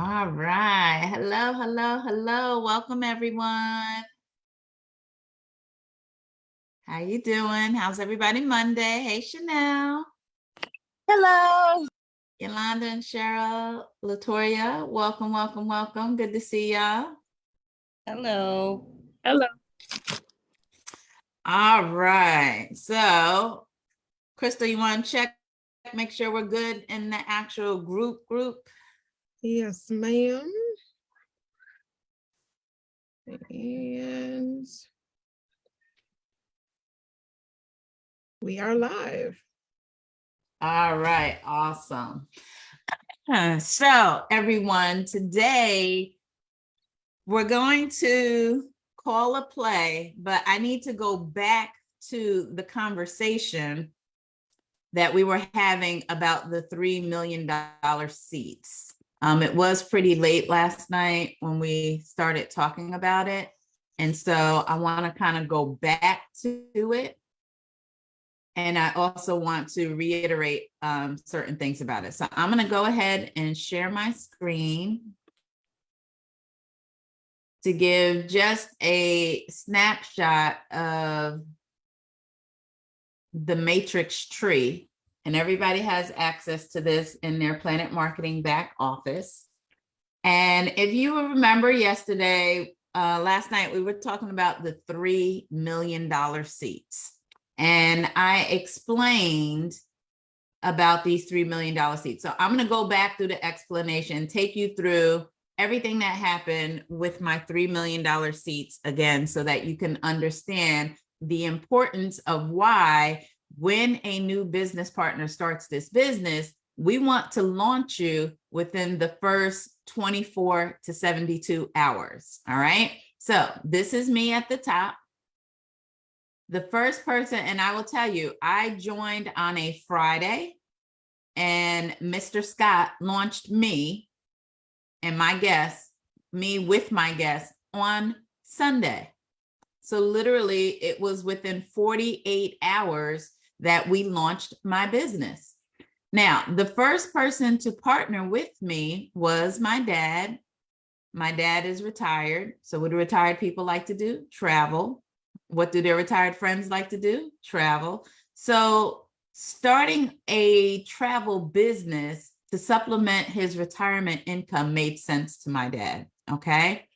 All right. Hello, hello, hello. Welcome everyone. How you doing? How's everybody Monday? Hey, Chanel. Hello. Yolanda and Cheryl, Latoya, welcome, welcome, welcome. Good to see y'all. Hello. Hello. All right. So, Crystal, you want to check, make sure we're good in the actual group group? Yes, ma'am. And we are live. All right, awesome. Uh, So everyone, today we're going to call a play, but I need to go back to the conversation that we were having about the $3 million seats. Um, it was pretty late last night when we started talking about it. And so I want to kind of go back to it and I also want to reiterate um, certain things about it. So I'm going to go ahead and share my screen to give just a snapshot of the matrix tree. And everybody has access to this in their Planet Marketing back office. And if you remember yesterday, uh, last night, we were talking about the $3 million seats. And I explained about these $3 million seats. So I'm gonna go back through the explanation, take you through everything that happened with my $3 million seats again, so that you can understand the importance of why when a new business partner starts this business, we want to launch you within the first 24 to 72 hours, all right? So this is me at the top the first person, and I will tell you, I joined on a Friday and Mr. Scott launched me and my guests, me with my guests on Sunday. So literally it was within 48 hours that we launched my business. Now, the first person to partner with me was my dad. My dad is retired. So what do retired people like to do? Travel. What do their retired friends like to do? Travel. So starting a travel business to supplement his retirement income made sense to my dad, okay?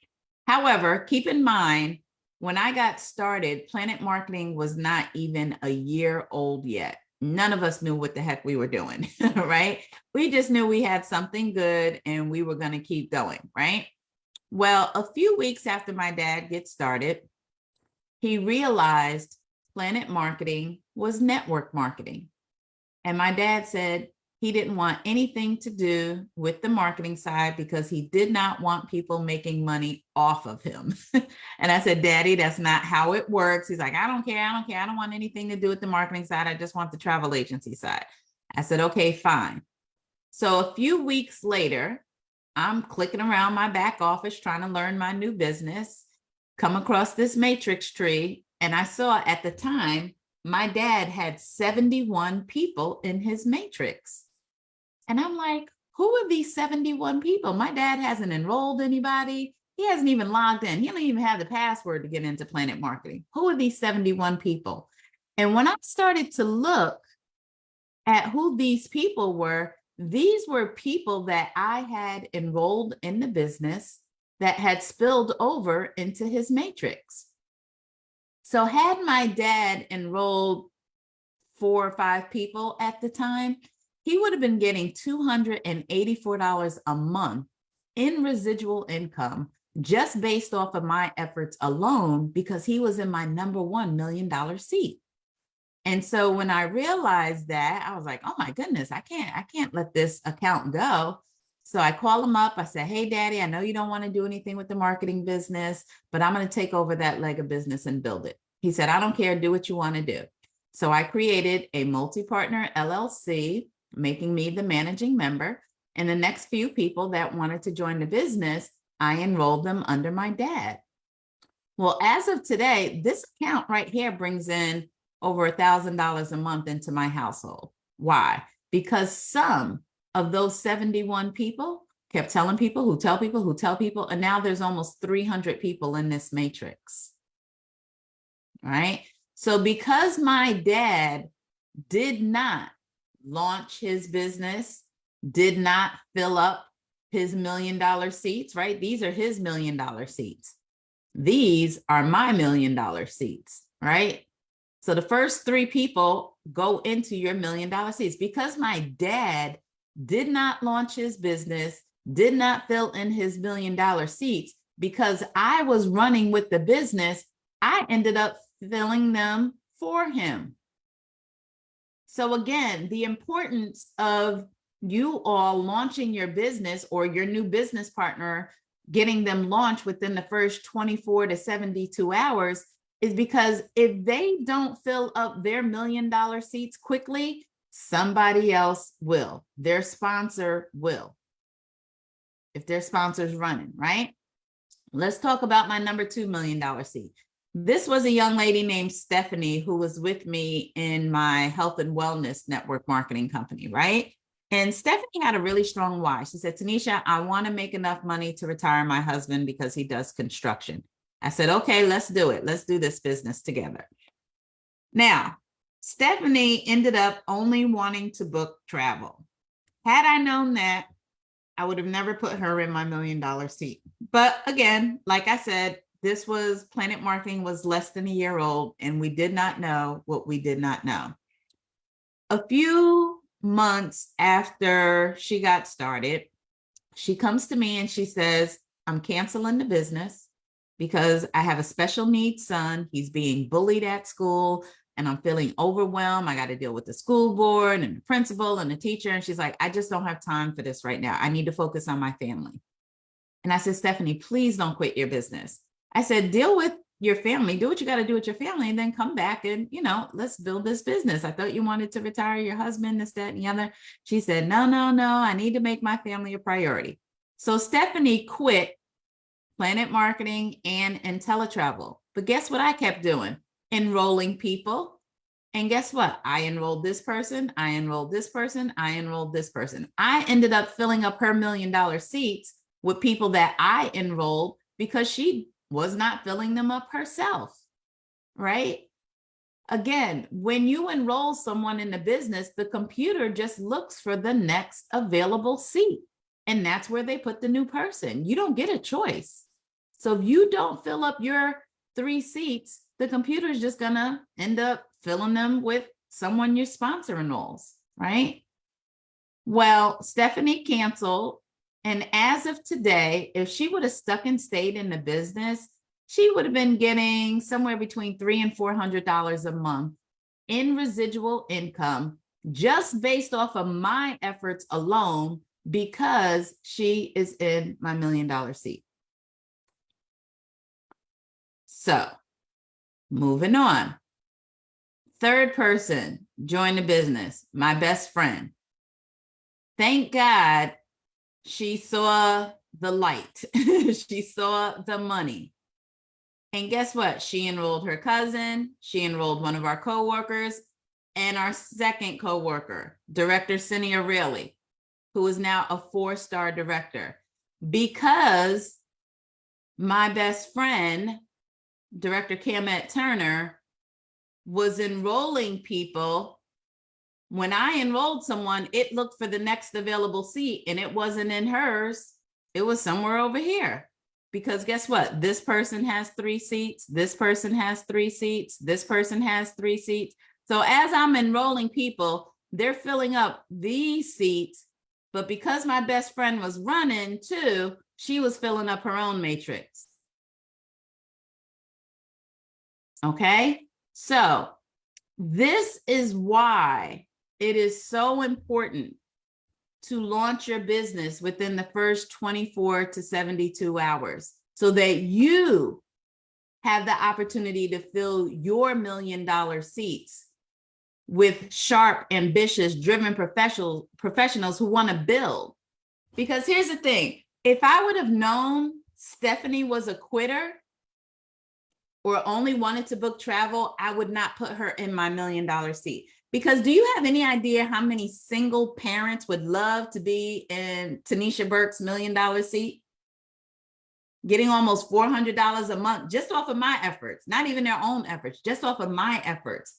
However, keep in mind, when I got started, Planet Marketing was not even a year old yet. None of us knew what the heck we were doing, right? We just knew we had something good and we were gonna keep going, right? Well, a few weeks after my dad gets started, he realized Planet Marketing was network marketing. And my dad said he didn't want anything to do with the marketing side because he did not want people making money off of him. and I said, Daddy, that's not how it works. He's like, I don't care. I don't care. I don't want anything to do with the marketing side. I just want the travel agency side. I said, okay, fine. So a few weeks later, I'm clicking around my back office trying to learn my new business come across this matrix tree and I saw at the time, my dad had 71 people in his matrix. And I'm like, who are these 71 people? My dad hasn't enrolled anybody. He hasn't even logged in. He don't even have the password to get into Planet Marketing. Who are these 71 people? And when I started to look at who these people were, these were people that I had enrolled in the business that had spilled over into his matrix. So had my dad enrolled four or five people at the time, he would have been getting $284 a month in residual income just based off of my efforts alone because he was in my number one million dollar seat. And so when I realized that, I was like, oh my goodness, I can't, I can't let this account go. So I call him up. I said, hey, daddy, I know you don't want to do anything with the marketing business, but I'm going to take over that leg of business and build it. He said, I don't care. Do what you want to do. So I created a multi-partner LLC, making me the managing member. And the next few people that wanted to join the business, I enrolled them under my dad. Well, as of today, this account right here brings in over a $1,000 a month into my household. Why? Because some of those 71 people kept telling people who tell people who tell people, and now there's almost 300 people in this matrix. Right? So because my dad did not launch his business, did not fill up his million dollar seats, right? These are his million dollar seats. These are my million dollar seats, right? So the first three people go into your million dollar seats because my dad did not launch his business, did not fill in his million dollar seats because I was running with the business. I ended up filling them for him. So again, the importance of you all launching your business or your new business partner, getting them launched within the first 24 to 72 hours is because if they don't fill up their million dollar seats quickly, somebody else will, their sponsor will. If their sponsor's running, right? Let's talk about my number two million dollar seat. This was a young lady named Stephanie who was with me in my health and wellness network marketing company, right? And Stephanie had a really strong why. She said, Tanisha, I want to make enough money to retire my husband because he does construction. I said, okay, let's do it. Let's do this business together. Now, Stephanie ended up only wanting to book travel. Had I known that, I would have never put her in my million dollar seat. But again, like I said, this was Planet Marketing was less than a year old and we did not know what we did not know. A few months after she got started, she comes to me and she says, I'm canceling the business because I have a special needs son. He's being bullied at school and I'm feeling overwhelmed. I got to deal with the school board and the principal and the teacher. And she's like, I just don't have time for this right now. I need to focus on my family. And I said, Stephanie, please don't quit your business. I said, deal with your family, do what you got to do with your family, and then come back and, you know, let's build this business. I thought you wanted to retire your husband, this, that, and the other. She said, no, no, no, I need to make my family a priority. So Stephanie quit Planet Marketing and inteleTravel. But guess what I kept doing? Enrolling people. And guess what? I enrolled this person, I enrolled this person, I enrolled this person. I ended up filling up her million dollar seats with people that I enrolled because she was not filling them up herself, right? Again, when you enroll someone in the business, the computer just looks for the next available seat. And that's where they put the new person. You don't get a choice. So if you don't fill up your three seats, the computer is just gonna end up filling them with someone your sponsor enrolls, right? Well, Stephanie canceled and as of today, if she would have stuck and stayed in the business, she would have been getting somewhere between three and four hundred dollars a month in residual income just based off of my efforts alone because she is in my million dollar seat. So moving on. Third person join the business, my best friend. Thank God she saw the light. she saw the money. And guess what? She enrolled her cousin. She enrolled one of our coworkers and our second coworker, Director Cindy O'Reilly, who is now a four-star director because my best friend, Director Camet Turner, was enrolling people when I enrolled someone, it looked for the next available seat and it wasn't in hers. It was somewhere over here. Because guess what? This person has three seats. This person has three seats. This person has three seats. So as I'm enrolling people, they're filling up these seats. But because my best friend was running too, she was filling up her own matrix. Okay, so this is why it is so important to launch your business within the first 24 to 72 hours so that you have the opportunity to fill your million dollar seats with sharp, ambitious, driven professional, professionals who want to build. Because here's the thing, if I would have known Stephanie was a quitter or only wanted to book travel, I would not put her in my million dollar seat Because do you have any idea how many single parents would love to be in Tanisha Burke's million dollar seat? Getting almost four hundred dollars a month just off of my efforts, not even their own efforts, just off of my efforts.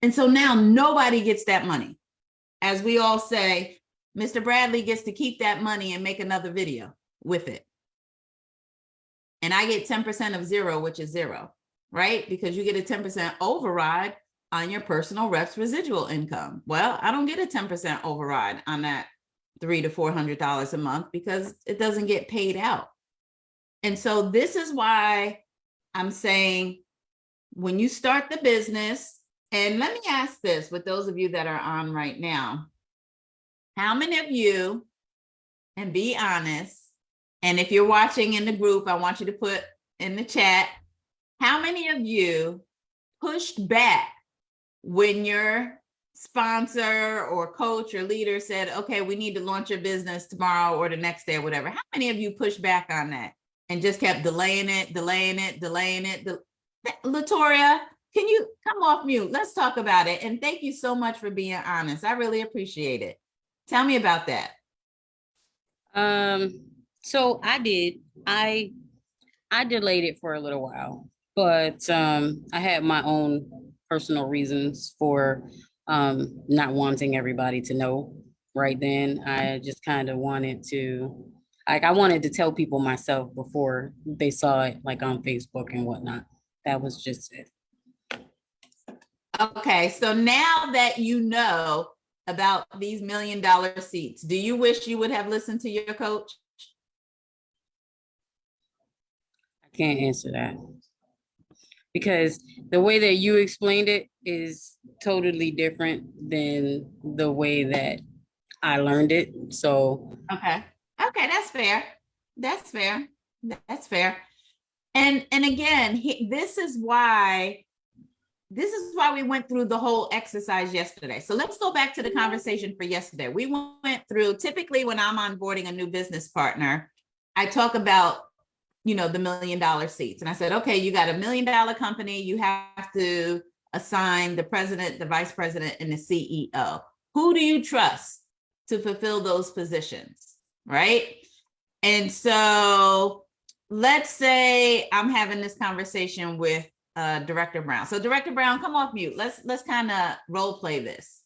And so now nobody gets that money. As we all say, Mr. Bradley gets to keep that money and make another video with it. And I get ten percent of zero, which is zero, right? Because you get a ten percent override on your personal reps residual income. Well, I don't get a ten percent override on that three to four hundred dollars a month because it doesn't get paid out. And so this is why I'm saying when you start the business, and let me ask this with those of you that are on right now. How many of you, and be honest, and if you're watching in the group, I want you to put in the chat, how many of you pushed back when your sponsor or coach or leader said, okay, we need to launch your business tomorrow or the next day or whatever? How many of you pushed back on that and just kept delaying it, delaying it, delaying it? de- Latoria, can you come off mute? Let's talk about it. And thank you so much for being honest. I really appreciate it. Tell me about that. Um, so I did, I, I delayed it for a little while, but, um, I had my own personal reasons for, um, not wanting everybody to know right then. I just kind of wanted to, like, I wanted to tell people myself before they saw it, like on Facebook and whatnot. That was just it. Okay, so now that you know about these million dollar seats, do you wish you would have listened to your coach? I can't answer that. Because the way that you explained it is totally different than the way that I learned it. So Okay, okay, that's fair. That's fair. That's fair. And, and again, he, this is why, this is why we went through the whole exercise yesterday. So let's go back to the conversation for yesterday. We went through, typically when I'm onboarding a new business partner, I talk about, you know, the million dollar seats. And I said, okay, you got a million dollar company, you have to assign the president, the vice president, and the CEO. Who do you trust to fulfill those positions, right? And so let's say I'm having this conversation with uh, Director Brown. So Director Brown, come off mute. Let's let's kind of role play this.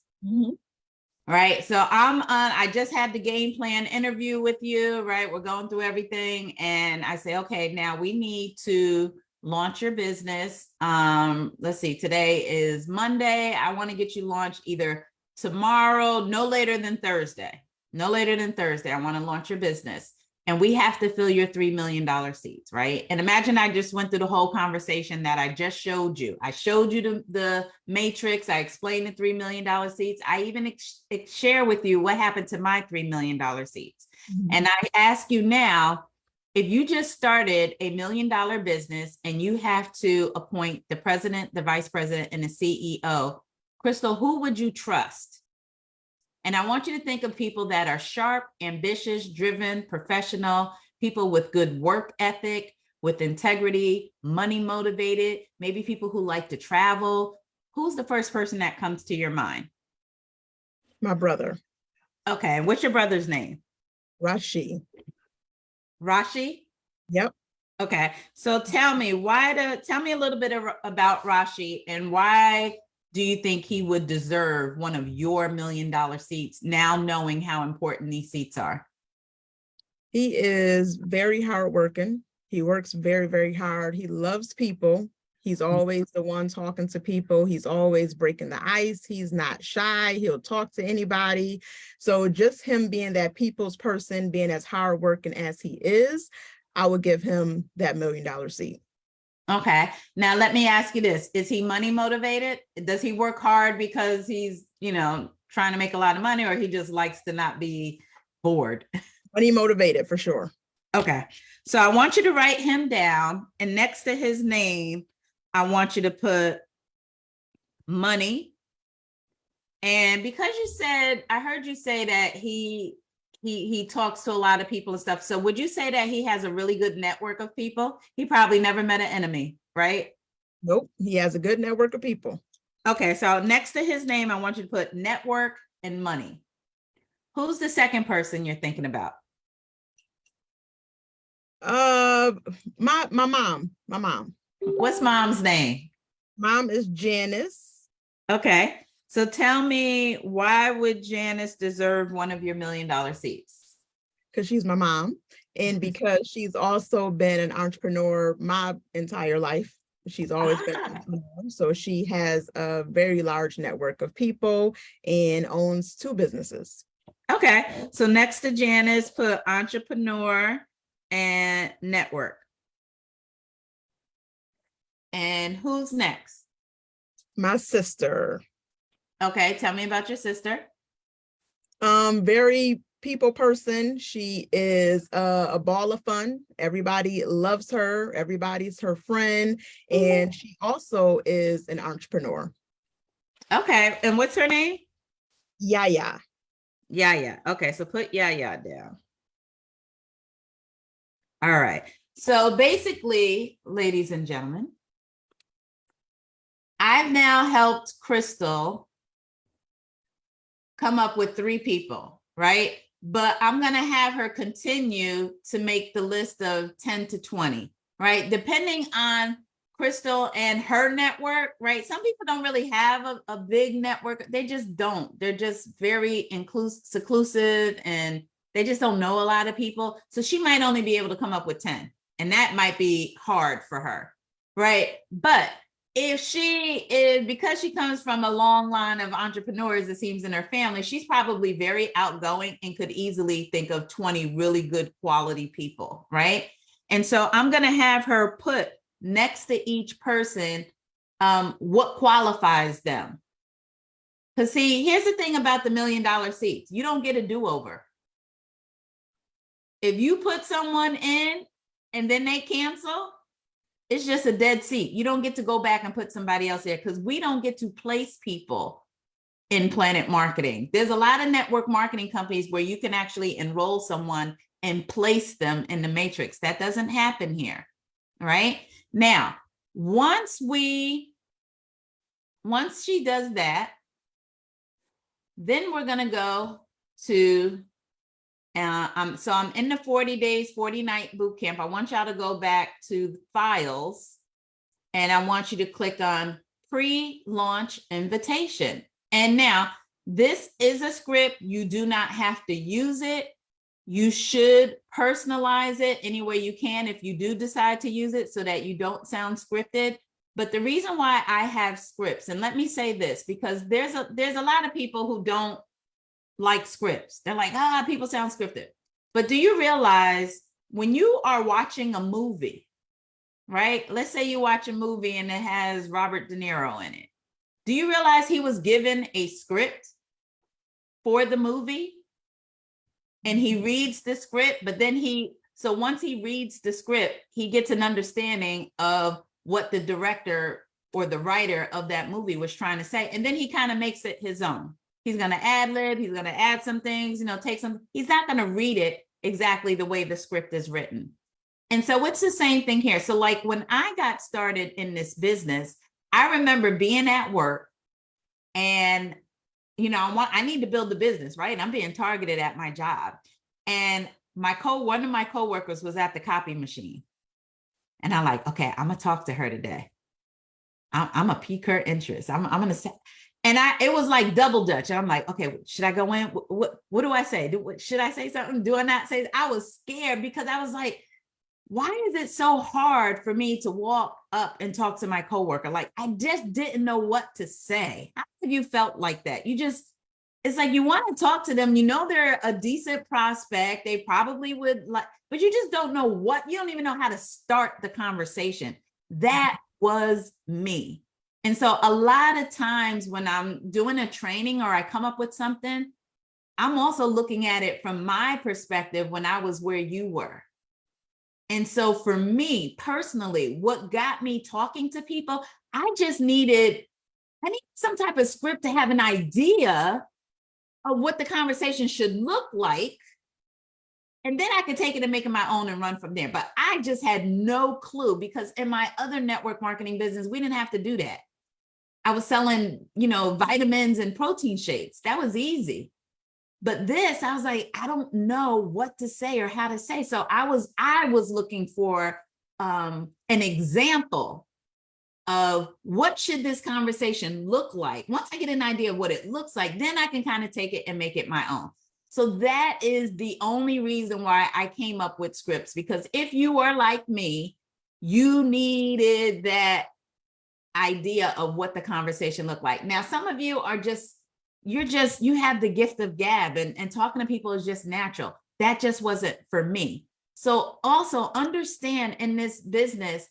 Right. So I'm on, I just had the game plan interview with you, right? We're going through everything. And I say, okay, now we need to launch your business. Um, let's see, today is Monday. I want to get you launched either tomorrow, no later than Thursday. No later than Thursday. I want to launch your business. And we have to fill your $3 million seats, right? And imagine I just went through the whole conversation that I just showed you. I showed you the, the matrix. I explained the $3 million seats. I even share with you what happened to my $3 million seats. Mm-hmm. And I ask you now, if you just started a million dollar business and you have to appoint the president, the vice president, and the CEO, Crystal, who would you trust? And I want you to think of people that are sharp, ambitious, driven, professional, people with good work ethic, with integrity, money motivated, maybe people who like to travel. Who's the first person that comes to your mind? My brother, Okay, and what's your brother's name? Rashi. Rashi? Yep. Okay, so tell me why the tell me a little bit about Rashi and why do you think he would deserve one of your million dollar seats now knowing how important these seats are? He is very hardworking. He works very, very hard. He loves people. He's mm. always the one talking to people. He's always breaking the ice. He's not shy. He'll talk to anybody. So just him being that people's person, being as hardworking as he is, I would give him that million dollar seat. Okay, now let me ask you this. Is he money motivated? Does he work hard because he's, you know, trying to make a lot of money or he just likes to not be bored? Money motivated for sure. Okay, so I want you to write him down and next to his name, I want you to put money. And because you said, I heard you say that he he he talks to a lot of people and stuff. So would you say that he has a really good network of people? He probably never met an enemy, right? Nope. He has a good network of people. Okay, so next to his name, I want you to put network and money. Who's the second person you're thinking about? Uh, my, my mom, my mom. What's mom's name? Mom is Janice. Okay, so tell me, why would Janice deserve one of your million dollar seats? because she's my mom and because she's also been an entrepreneur my entire life. She's always been, an Ah. entrepreneur. so she has a very large network of people and owns two businesses. Okay, so next to Janice, put entrepreneur and network. And who's next? My sister, Okay, tell me about your sister. um, very people person. She is a, a ball of fun. Everybody loves her. Everybody's her friend, and she also is an entrepreneur. Okay, and what's her name? Yeah, yeah. Okay, so put yeah, yeah down. All right. So basically, ladies and gentlemen, I've now helped Crystal come up with three people, right? But I'm going to have her continue to make the list of 10 to 20, right? Depending on Crystal and her network, right? Some people don't really have a, a big network. They just don't. They're just very inclusive, seclusive, and they just don't know a lot of people. So she might only be able to come up with 10, and that might be hard for her, right? But if she is, because she comes from a long line of entrepreneurs, it seems in her family, she's probably very outgoing and could easily think of 20 really good quality people, right? And so I'm going to have her put next to each person um, what qualifies them. Because see, here's the thing about the million dollar seats. You don't get a do-over. If you put someone in and then they cancel, it's just a dead seat. You don't get to go back and put somebody else there because we don't get to place people in Planet Marketing. There's a lot of network marketing companies where you can actually enroll someone and place them in the matrix. That doesn't happen here, right? Now, once we, once she does that, then we're gonna go to, uh, um, so I'm in the 40 days, 40 night boot camp. I want y'all to go back to files and I want you to click on pre-launch invitation. And now this is a script. You do not have to use it. You should personalize it any way you can if you do decide to use it so that you don't sound scripted. But the reason why I have scripts, and let me say this, because there's a there's a lot of people who don't like scripts. They're like, ah, people sound scripted. But do you realize when you are watching a movie, right? Let's say you watch a movie and it has Robert De Niro in it. Do you realize he was given a script for the movie? And he reads the script, but then he, so once he reads the script, he gets an understanding of what the director or the writer of that movie was trying to say. And then he kind of makes it his own. He's going to ad lib, he's going to add some things, you know, take some, he's not going to read it exactly the way the script is written. And so it's the same thing here. So like when I got started in this business, I remember being at work and you know, I want I need to build the business, right? And I'm being targeted at my job. And my co one of my coworkers was at the copy machine. And I'm like, okay, I'm gonna talk to her today. I'm, I'm gonna pique her interest. I'm, I'm gonna say, and I it was like double dutch. I'm like, okay, should I go in? What what, what do I say? Do what, should I say something? Do I not say? I was scared because I was like, why is it so hard for me to walk up and talk to my coworker? Like I just didn't know what to say. How have you felt like that? You just, it's like you want to talk to them. You know they're a decent prospect. They probably would like, but you just don't know what, you don't even know how to start the conversation. That was me. And so a lot of times when I'm doing a training or I come up with something, I'm also looking at it from my perspective when I was where you were. And so for me personally, what got me talking to people, I just needed, I need some type of script to have an idea of what the conversation should look like. And then I could take it and make it my own and run from there. But I just had no clue because in my other network marketing business, we didn't have to do that. I was selling, you know, vitamins and protein shakes. That was easy. But this, I was like, I don't know what to say or how to say. So I was, I was looking for um, an example of what should this conversation look like. Once I get an idea of what it looks like, then I can kind of take it and make it my own. So that is the only reason why I came up with scripts, because if you are like me, you needed that idea of what the conversation looked like. Now, some of you are just, you're just, you have the gift of gab and, and talking to people is just natural. That just wasn't for me. So also understand in this business,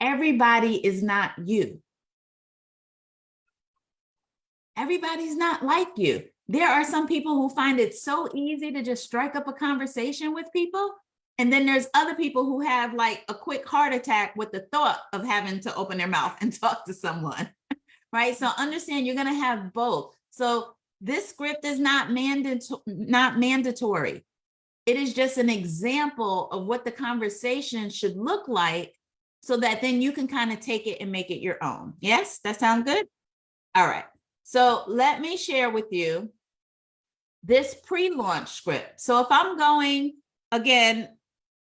everybody is not you. Everybody's not like you. There are some people who find it so easy to just strike up a conversation with people. And then there's other people who have like a quick heart attack with the thought of having to open their mouth and talk to someone, right? So understand you're gonna have both. So this script is not mandatory, not mandatory. It is just an example of what the conversation should look like so that then you can kind of take it and make it your own. Yes, that sound good? All right. So let me share with you this pre-launch script. So if I'm going, again,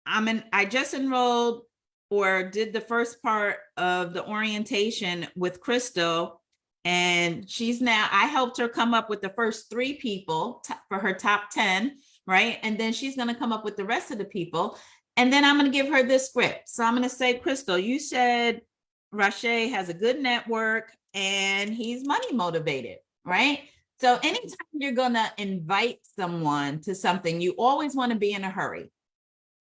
I'm I just enrolled or did the first part of the orientation with Crystal and she's now, I helped her come up with the first three people for her top 10, right? And then she's gonna come up with the rest of the people. And then I'm gonna give her this script. So I'm gonna say, Crystal, you said Rashe has a good network and he's money motivated, right? So anytime you're gonna invite someone to something, you always wanna be in a hurry.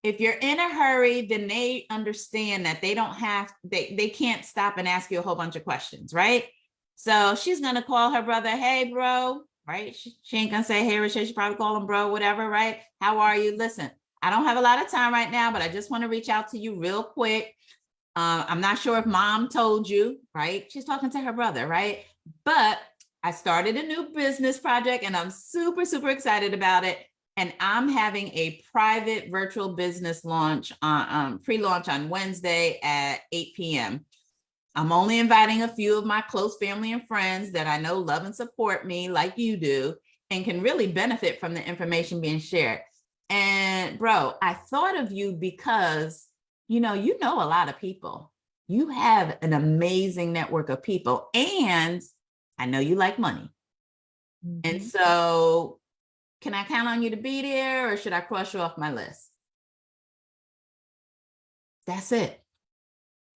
If you're in a hurry, then they understand that they don't have, they, they can't stop and ask you a whole bunch of questions, right? So she's gonna call her brother, hey bro, right? She, she ain't gonna say, hey Rashe, she probably call him bro, whatever, right? How are you? Listen, I don't have a lot of time right now, but I just wanna reach out to you real quick. Uh, I'm not sure if mom told you, right? She's talking to her brother, right? But I started a new business project and I'm super, super excited about it. And I'm having a private virtual business launch, on um, pre-launch on Wednesday at 8 p.m. I'm only inviting a few of my close family and friends that I know love and support me like you do and can really benefit from the information being shared. And bro, I thought of you because, you know, you know a lot of people. You have an amazing network of people and I know you like money. And Mhm. so can I count on you to be there or should I cross you off my list? That's it.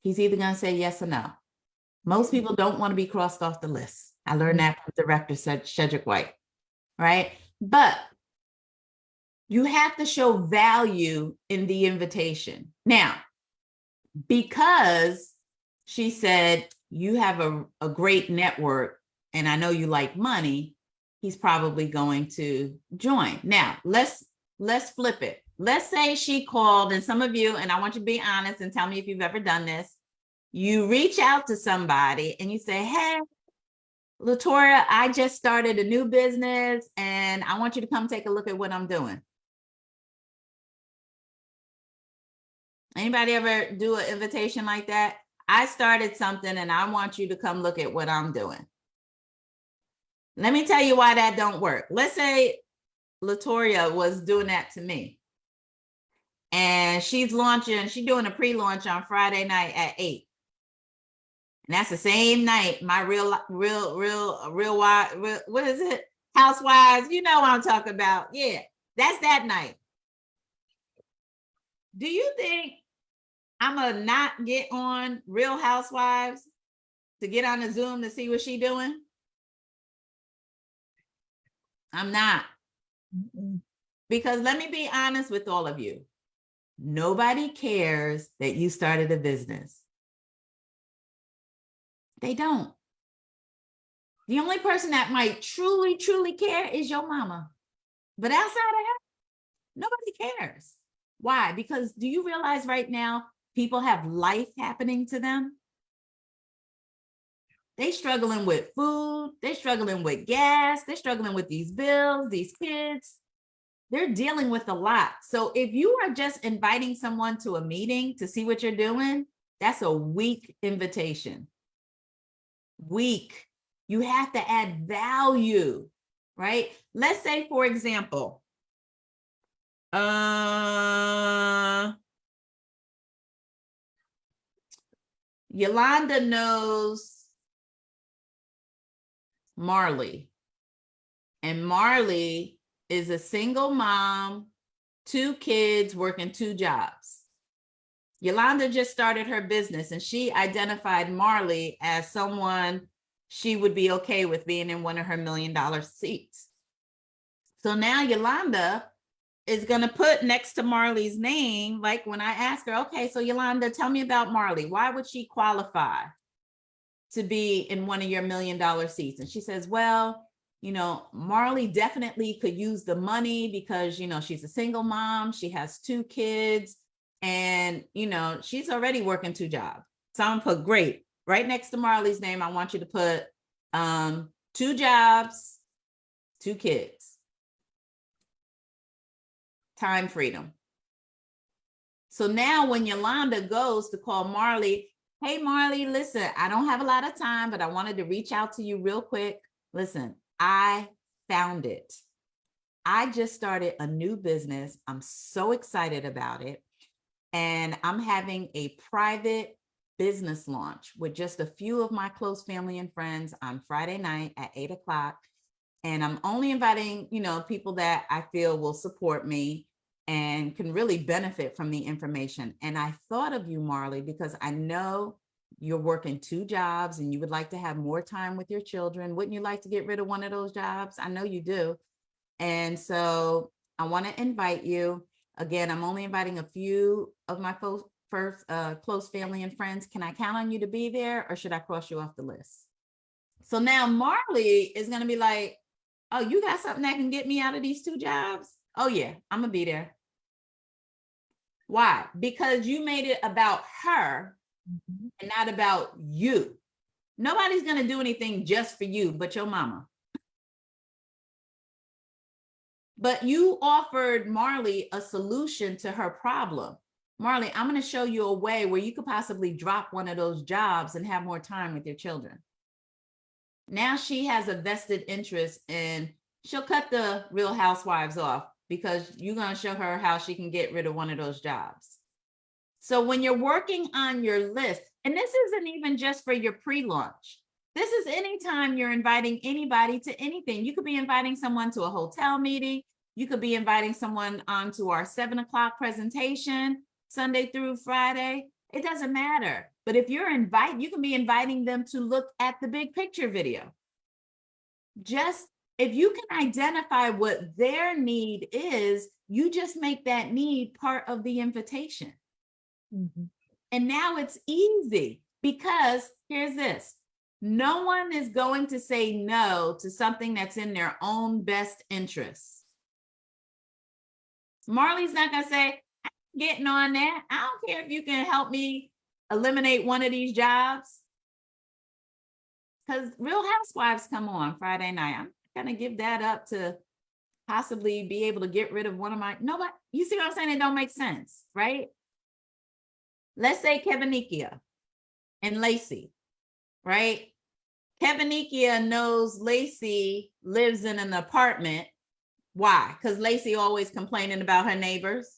He's either gonna say yes or no. Most people don't want to be crossed off the list. I learned that from director Shedrick White, right? But you have to show value in the invitation. Now, because she said you have a, a great network and I know you like money, he's probably going to join. Now, let's let's flip it. Let's say she called and some of you, and I want you to be honest and tell me if you've ever done this. You reach out to somebody and you say, hey, Latoria, I just started a new business and I want you to come take a look at what I'm doing. Anybody ever do an invitation like that? I started something and I want you to come look at what I'm doing. Let me tell you why that don't work. Let's say Latoria was doing that to me. And she's launching, she's doing a pre-launch on Friday night at eight. And that's the same night my real, real, real, real, what is it? Housewives, you know what I'm talking about. Yeah, that's that night. Do you think I'm gonna not get on Real Housewives to get on the Zoom to see what she doing? I'm not. Because let me be honest with all of you. Nobody cares that you started a business. They don't. The only person that might truly, truly care is your mama. But outside of that, nobody cares. Why? Because do you realize right now, people have life happening to them? They struggling with food, they struggling with gas, they're struggling with these bills, these kids. They're dealing with a lot. So if you are just inviting someone to a meeting to see what you're doing, that's a weak invitation. weak. You have to add value, right? Let's say, for example, uh, Yolanda knows Marley. And Marley is a single mom, two kids working two jobs. Yolanda just started her business and she identified Marley as someone she would be okay with being in one of her million dollar seats. So now Yolanda is going to put next to Marley's name, like when I ask her, okay, so Yolanda, tell me about Marley. Why would she qualify to be in one of your million dollar seats? And she says, well, you know, Marley definitely could use the money because, you know, she's a single mom, she has two kids, and, you know, she's already working two jobs. So I'm gonna put great right next to Marley's name. I want you to put um, two jobs, two kids. Time freedom. So now when Yolanda goes to call Marley, hey, Marley, listen, I don't have a lot of time, but I wanted to reach out to you real quick. Listen, I found it. I just started a new business. I'm so excited about it. And I'm having a private business launch with just a few of my close family and friends on Friday night at eight o'clock. And I'm only inviting, you know, people that I feel will support me and can really benefit from the information. And I thought of you, Marley, because I know you're working two jobs and you would like to have more time with your children. Wouldn't you like to get rid of one of those jobs? I know you do. And so I want to invite you. Again, I'm only inviting a few of my folks first uh, close family and friends. Can I count on you to be there or should I cross you off the list? So now Marley is going to be like, oh, you got something that can get me out of these two jobs? Oh yeah, I'm gonna be there. Why? Because you made it about her mm-hmm. and not about you. Nobody's going to do anything just for you but your mama. But you offered Marley a solution to her problem. Marley, I'm going to show you a way where you could possibly drop one of those jobs and have more time with your children. Now she has a vested interest in, she'll cut the real housewives off because you're going to show her how she can get rid of one of those jobs. So when you're working on your list, and this isn't even just for your pre-launch, this is anytime you're inviting anybody to anything. You could be inviting someone to a hotel meeting. You could be inviting someone onto our seven o'clock presentation, Sunday through Friday. It doesn't matter. But if you're inviting, you can be inviting them to look at the big picture video. Just if you can identify what their need is, you just make that need part of the invitation. Mhm. And now it's easy because here's this. No one is going to say no to something that's in their own best interest. Marley's not gonna say, "I'm getting on that. I don't care if you can help me eliminate one of these jobs. Because Real Housewives come on Friday night. I'm gonna give that up to possibly be able to get rid of one of my, nobody, you see what I'm saying? It don't make sense, right? let's say Kevinikia and Lacey, right? Kevinikia knows Lacey lives in an apartment. Why? Because Lacey always complaining about her neighbors.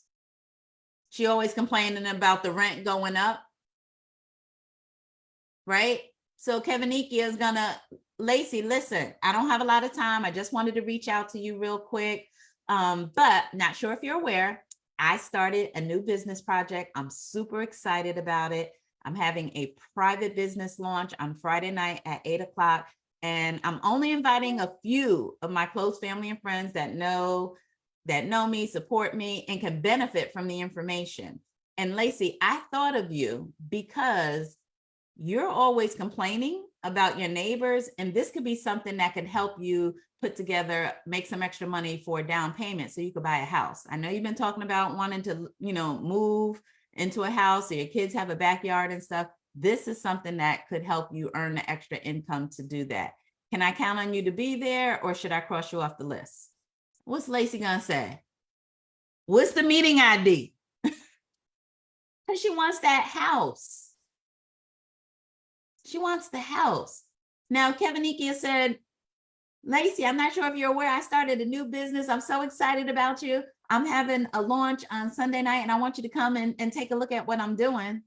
She always complaining about the rent going up. Right? So Kevinikia is gonna, Lacey, listen, I don't have a lot of time. I just wanted to reach out to you real quick. Um, but not sure if you're aware, I started a new business project. I'm super excited about it. I'm having a private business launch on Friday night at eight o'clock. And I'm only inviting a few of my close family and friends that know that know me, support me, and can benefit from the information. And Lacey, I thought of you because you're always complaining about your neighbors, and this could be something that could help you put together, make some extra money for a down payment so you could buy a house. I know you've been talking about wanting to, you know, move into a house so your kids have a backyard and stuff. This is something that could help you earn the extra income to do that. Can I count on you to be there or should I cross you off the list? What's Lacey gonna say? What's the meeting ID? Because she wants that house. She wants the house. Now, Kevin Nikia said, Lacey, I'm not sure if you're aware, I started a new business. I'm so excited about you. I'm having a launch on Sunday night and I want you to come and, and take a look at what I'm doing.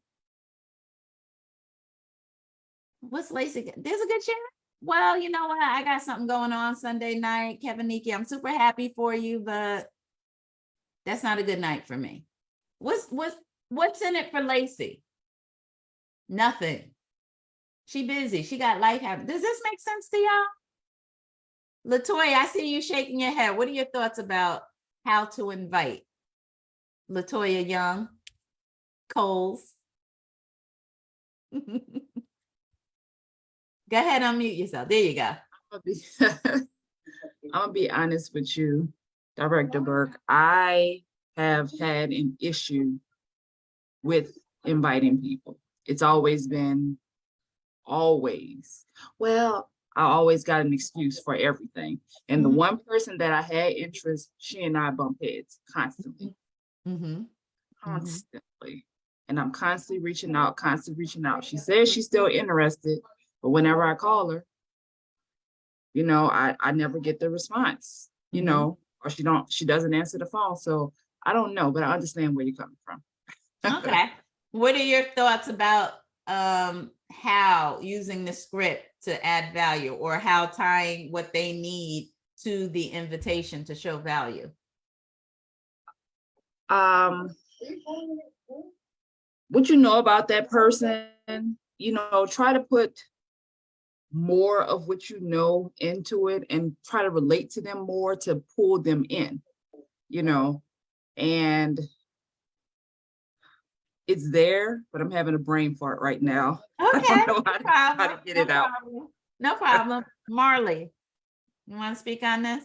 What's Lacey? There's a good share. Well, you know what? I got something going on Sunday night. Kevin Nikia, I'm super happy for you, but that's not a good night for me. What's, what's, what's in it for Lacey? Nothing. She busy. She got life happen. Does this make sense to y'all? Latoya, I see you shaking your head. What are your thoughts about how to invite? Latoya Young, Coles. Go ahead, unmute yourself. There you go. I'm gonna be honest with you, Director Burke. I have had an issue with inviting people. It's always been, always. Well, I always got an excuse for everything. And the Mhm. one person that I had interest, she and I bump heads constantly, Mm -hmm. constantly. And I'm constantly reaching out, constantly reaching out. She says she's still interested, but whenever I call her, you know, I, I never get the response, you Mhm. know, or she don't, she doesn't answer the phone. So I don't know, but I understand where you're coming from. Okay. What are your thoughts about um how using the script to add value or how tying what they need to the invitation to show value? Um, what you know about that person, you know, try to put more of what you know into it and try to relate to them more to pull them in, you know, and it's there, but I'm having a brain fart right now. I Okay. don't know how No to, how to problem, get no it out. problem, No problem. Marley, you want to speak on this?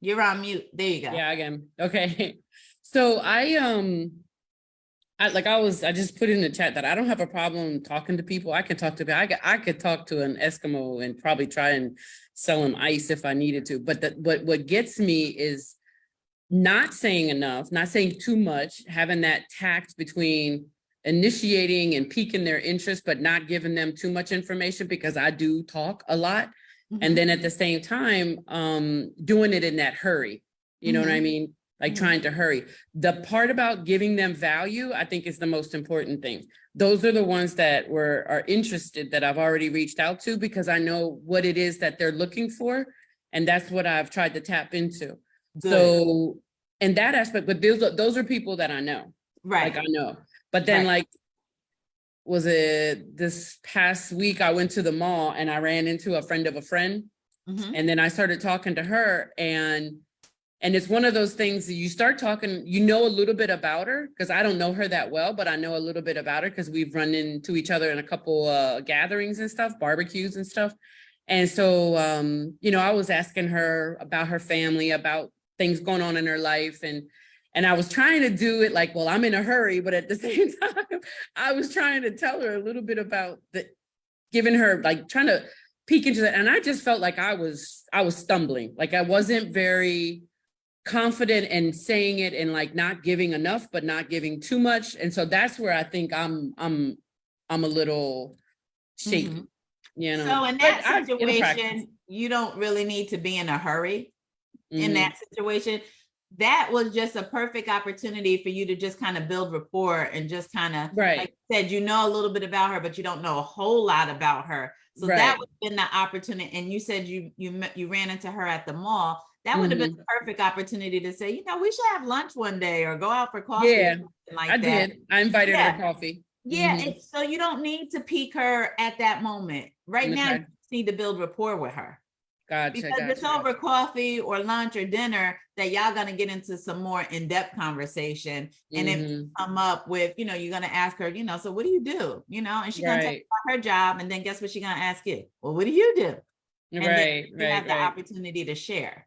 You're on mute. There you go. Yeah, again. Okay. So I um I like I was I just put in the chat that I don't have a problem talking to people. I can talk to I could I could talk to an Eskimo and probably try and sell him ice if I needed to. But that what what gets me is not saying enough, not saying too much, having that tact between initiating and piquing their interest, but not giving them too much information because I do talk a lot. Mhm. And then at the same time, um, doing it in that hurry. You know what I Mhm. mean? Like trying to hurry. The part about giving them value, I think is the most important thing. Those are the ones that were, are interested that I've already reached out to because I know what it is that they're looking for. And that's what I've tried to tap into. Good. So, in that aspect, but those, are- those are people that I know Right. like I know. But then Right. like, was it this past week, I went to the mall and I ran into a friend of a friend. Mhm. And then I started talking to her and, and it's one of those things that you start talking, you know a little bit about her, because I don't know her that well, but I know a little bit about her because we've run into each other in a couple uh gatherings and stuff, barbecues and stuff. And so, um, you know, I was asking her about her family, about things going on in her life and and I was trying to do it like, well, I'm in a hurry, but at the same time, I was trying to tell her a little bit about the giving her like trying to peek into that. And I just felt like I was I was stumbling, like I wasn't very confident in saying it and like not giving enough, but not giving too much. And so that's where I think I'm I'm I'm a little shaky, Mhm. you know. So in But that I- situation, you don't really need to be in a hurry. in Mhm. that situation, that was just a perfect opportunity for you to just kind of build rapport and just kind of, Right. like you said, you know a little bit about her, but you don't know a whole lot about her. So Right. that would have been the opportunity. And you said you you met, you ran into her at the mall. That would have been Mm-hmm. the perfect opportunity to say, you know, we should have lunch one day or go out for coffee. Yeah, like I that. did. I invited her Yeah. to coffee. Yeah, Mhm. it- so you don't need to pique her at that moment. Right now, you just need to build rapport with her. Gotcha. Because it's gotcha, over coffee or lunch or dinner that y'all gonna get into some more in-depth conversation. And you Mhm. come up with, you know, you're gonna ask her, you know, so what do you do? You know, and she's gonna tell about her job, and then guess what she's gonna ask you? Well, what do you do? And then Right, you right, have the right. opportunity to share.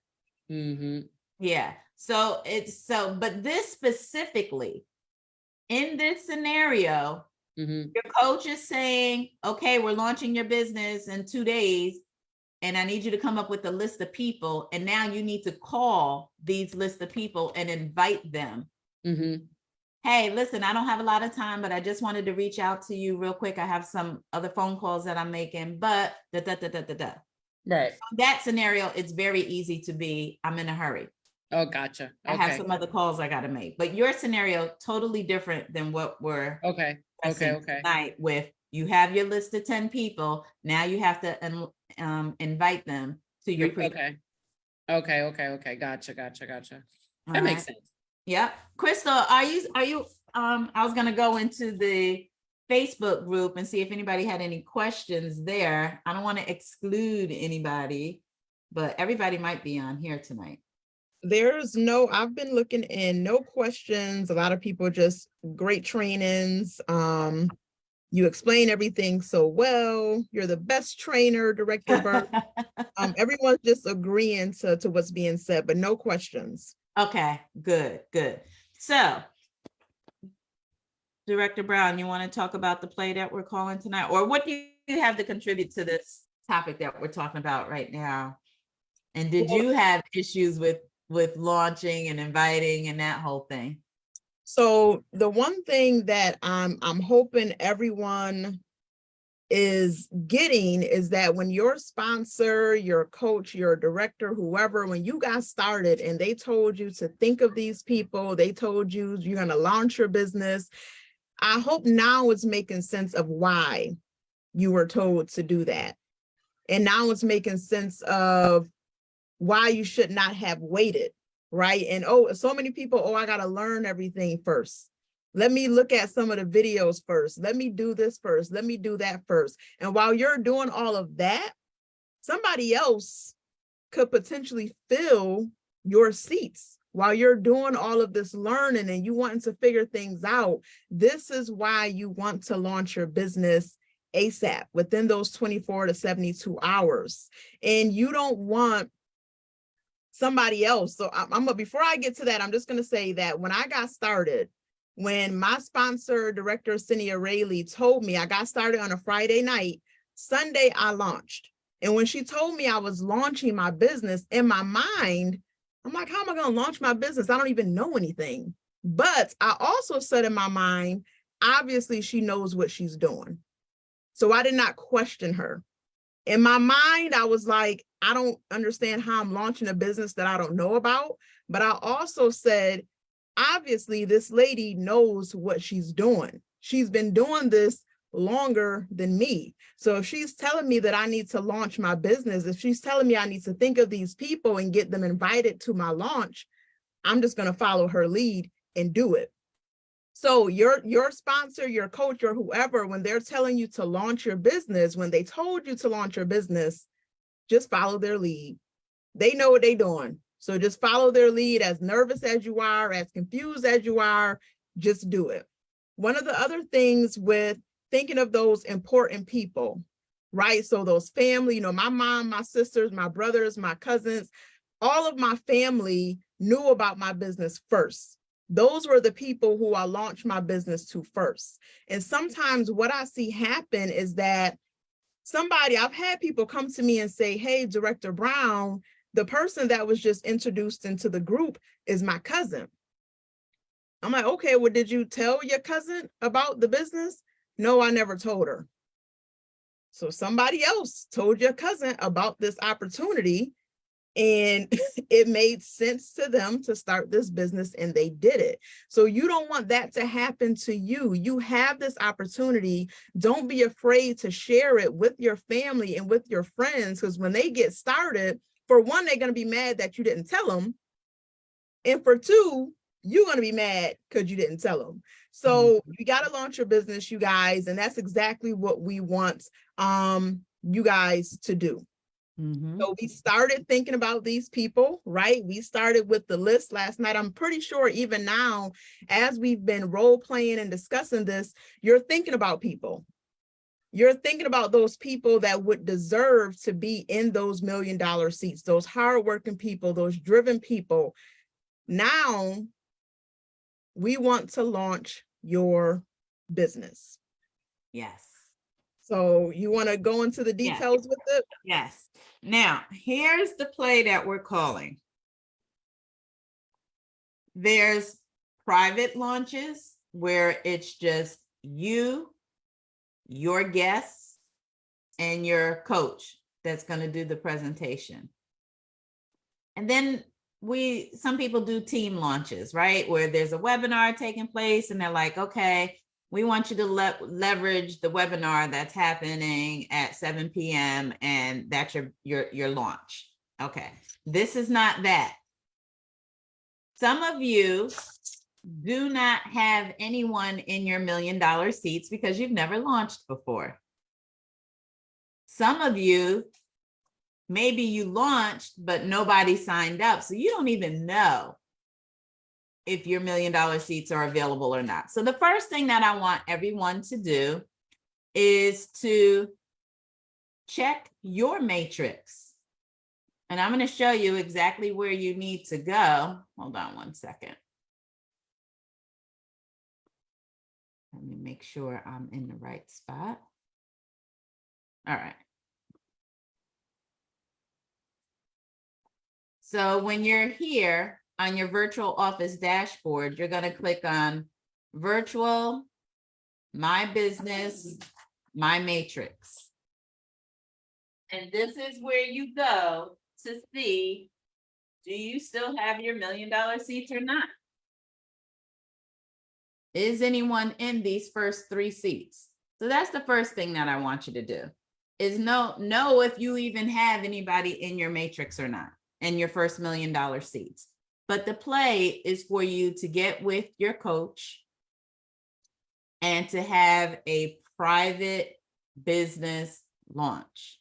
Hmm Yeah, so it's so, but this specifically, in this scenario, hmm your coach is saying, okay, we're launching your business in two days. And I need you to come up with a list of people. And now you need to call these list of people and invite them. hmm hey, listen, I don't have a lot of time, but I just wanted to reach out to you real quick. I have some other phone calls that I'm making, but da, da, da, da, da, da. Right. That scenario, it's very easy to be, I'm in a hurry. Oh, gotcha. I have some other calls I gotta make, but your scenario totally different than what we're okay, okay, okay. tonight with, you have your list of ten people, now you have to um, invite them to your. Okay. Okay, okay, okay. Gotcha, gotcha, gotcha. That All makes sense. Yep. Crystal, are you, are you, um, I was gonna go into the Facebook group and see if anybody had any questions there. I don't want to exclude anybody, but everybody might be on here tonight. There's no, I've been looking in, no questions. A lot of people just great trainings. Um, you explain everything so well. You're the best trainer, Director Burke. Um, everyone's just agreeing to, to what's being said, but no questions. Okay, good, good. So Director Brown, you want to talk about the play that we're calling tonight, or what do you have to contribute to this topic that we're talking about right now? And did you have issues with, with launching and inviting and that whole thing? So the one thing that I'm, I'm hoping everyone is getting is that when your sponsor, your coach, your director, whoever, when you got started and they told you to think of these people, they told you you're gonna launch your business. I hope now it's making sense of why you were told to do that. And now it's making sense of why you should not have waited right? And oh, so many people, oh, I gotta learn everything first. Let me look at some of the videos first. Let me do this first. Let me do that first. And while you're doing all of that, somebody else could potentially fill your seats while you're doing all of this learning and you wanting to figure things out. This is why you want to launch your business ASAP within those 24 to 72 hours. And you don't want somebody else. So I'm, I'm before I get to that, I'm just gonna say that when I got started, when my sponsor, director Cinia Rayleigh told me I got started on a Friday night, Sunday I launched. And when she told me I was launching my business in my mind, I'm like, how am I gonna launch my business? I don't even know anything. But I also said in my mind, obviously she knows what she's doing. So I did not question her. In my mind, I was like, I don't understand how I'm launching a business that I don't know about. But I also said, obviously, this lady knows what she's doing. She's been doing this longer than me. So if she's telling me that I need to launch my business, if she's telling me I need to think of these people and get them invited to my launch, I'm just going to follow her lead and do it. So your your sponsor, your coach, or whoever, when they're telling you to launch your business, when they told you to launch your business, just follow their lead. They know what they're doing. So just follow their lead as nervous as you are, as confused as you are, just do it. One of the other things with thinking of those important people, right? So those family, you know, my mom, my sisters, my brothers, my cousins, all of my family knew about my business first. Those were the people who I launched my business to first. And sometimes what I see happen is that somebody, I've had people come to me and say, hey, Director Brown, the person that was just introduced into the group is my cousin. I'm like, okay, well, did you tell your cousin about the business? No, I never told her. So somebody else told your cousin about this opportunity and it made sense to them to start this business and they did it. So you don't want that to happen to you. You have this opportunity. Don't be afraid to share it with your family and with your friends because when they get started, for one, they're going to be mad that you didn't tell them. And for two, you're going to be mad because you didn't tell them. So you got to launch your business, you guys. And that's exactly what we want um, you guys to do. Mhm. So we started thinking about these people, right? We started with the list last night. I'm pretty sure even now, as we've been role playing and discussing this, you're thinking about people. You're thinking about those people that would deserve to be in those million dollar seats, those hardworking people, those driven people. Now we want to launch your business. Yes. So you want to go into the details with it? Yes. Now, here's the play that we're calling. There's private launches where it's just you, your guests, and your coach that's gonna do the presentation. And then we, some people do team launches, right? Where there's a webinar taking place and they're like, okay, we want you to le- leverage the webinar that's happening at seven PM and that's your, your, your launch. Okay, this is not that. Some of you do not have anyone in your million dollar seats because you've never launched before. Some of you, maybe you launched, but nobody signed up. So you don't even know if your million dollar seats are available or not. So the first thing that I want everyone to do is to check your matrix. And I'm going to show you exactly where you need to go. Hold on one second. Let me make sure I'm in the right spot. All right. So when you're here on your virtual office dashboard, you're going to click on virtual, my business, my matrix. And this is where you go to see, do you still have your million dollar seats or not? Is anyone in these first three seats? So that's the first thing that I want you to do is know, know if you even have anybody in your matrix or not, in your first million dollar seats. But the play is for you to get with your coach and to have a private business launch.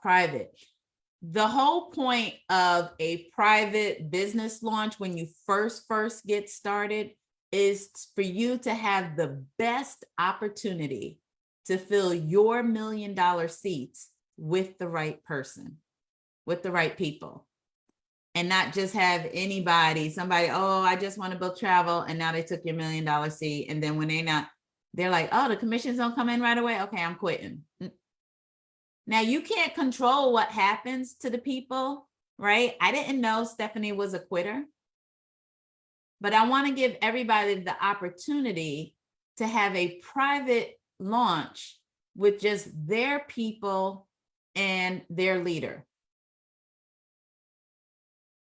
Private. The whole point of a private business launch when you first, first get started is for you to have the best opportunity to fill your million dollar seats with the right person, with the right people. And not just have anybody, somebody, oh, I just want to book travel. And now they took your million dollar seat. And then when they're not, they're like, oh, the commissions don't come in right away. Okay, I'm quitting. Mm. Now you can't control what happens to the people, right? I didn't know Stephanie was a quitter. But I want to give everybody the opportunity to have a private launch with just their people and their leader.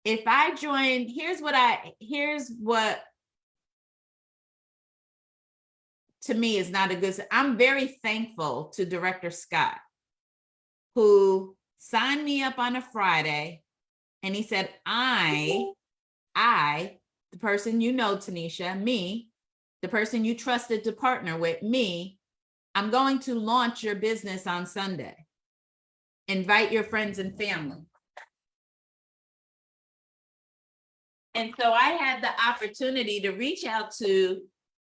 If I join, here's what I, here's what to me is not a good, I'm very thankful to Director Scott, who signed me up on a Friday and he said, I, I the person you know, Tanisha, me, the person you trusted to partner with, me, I'm going to launch your business on Sunday. Invite your friends and family. And so I had the opportunity to reach out to,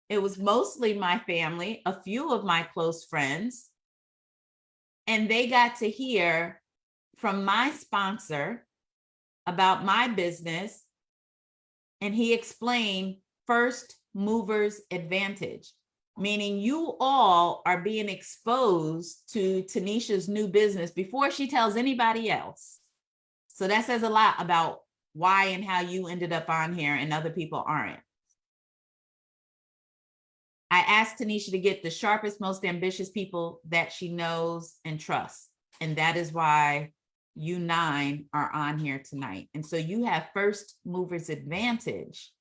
it was mostly my family, a few of my close friends. And they got to hear from my sponsor about my business and he explained first movers advantage, meaning you all are being exposed to Tanisha's new business before she tells anybody else. So that says a lot about why and how you ended up on here and other people aren't. I asked Tanisha to get the sharpest, most ambitious people that she knows and trusts. And that is why you nine are on here tonight. And so you have first movers advantage.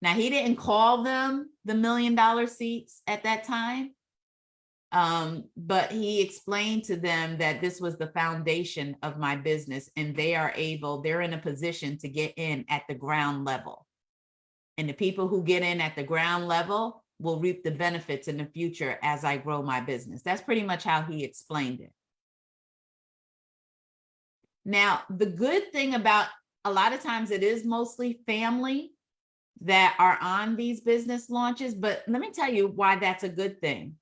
Now, he didn't call them the million dollar seats at that time. Um, but he explained to them that this was the foundation of my business and they are able, they're in a position to get in at the ground level. And the people who get in at the ground level will reap the benefits in the future as I grow my business. That's pretty much how he explained it. Now, the good thing about a lot of times it is mostly family that are on these business launches, but let me tell you why that's a good thing.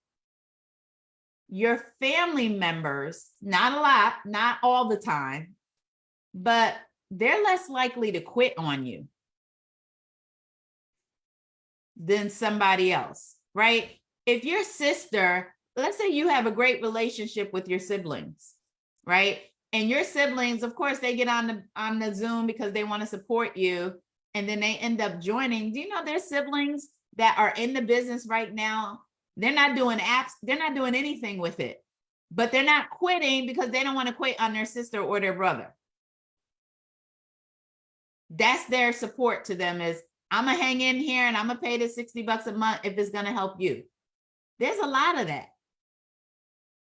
Your family members, not a lot, not all the time, but they're less likely to quit on you than somebody else, right? If your sister, let's say you have a great relationship with your siblings, right? and your siblings, of course, they get on the on the Zoom because they want to support you. And then they end up joining. Do you know their siblings that are in the business right now? They're not doing apps, they're not doing anything with it, but they're not quitting because they don't want to quit on their sister or their brother. That's their support to them is I'm gonna hang in here and I'm gonna pay the 60 bucks a month if it's gonna help you. There's a lot of that.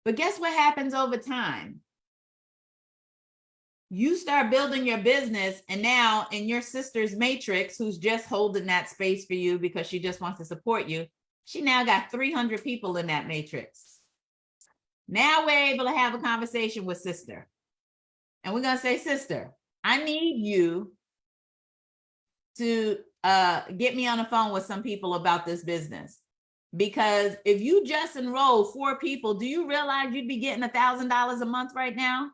But guess what happens over time? You start building your business and now in your sister's matrix, who's just holding that space for you because she just wants to support you, she now got 300 people in that matrix. Now we're able to have a conversation with sister. And we're gonna say, sister, I need you to uh, get me on the phone with some people about this business. Because if you just enroll four people, do you realize you'd be getting a thousand dollars a month right now?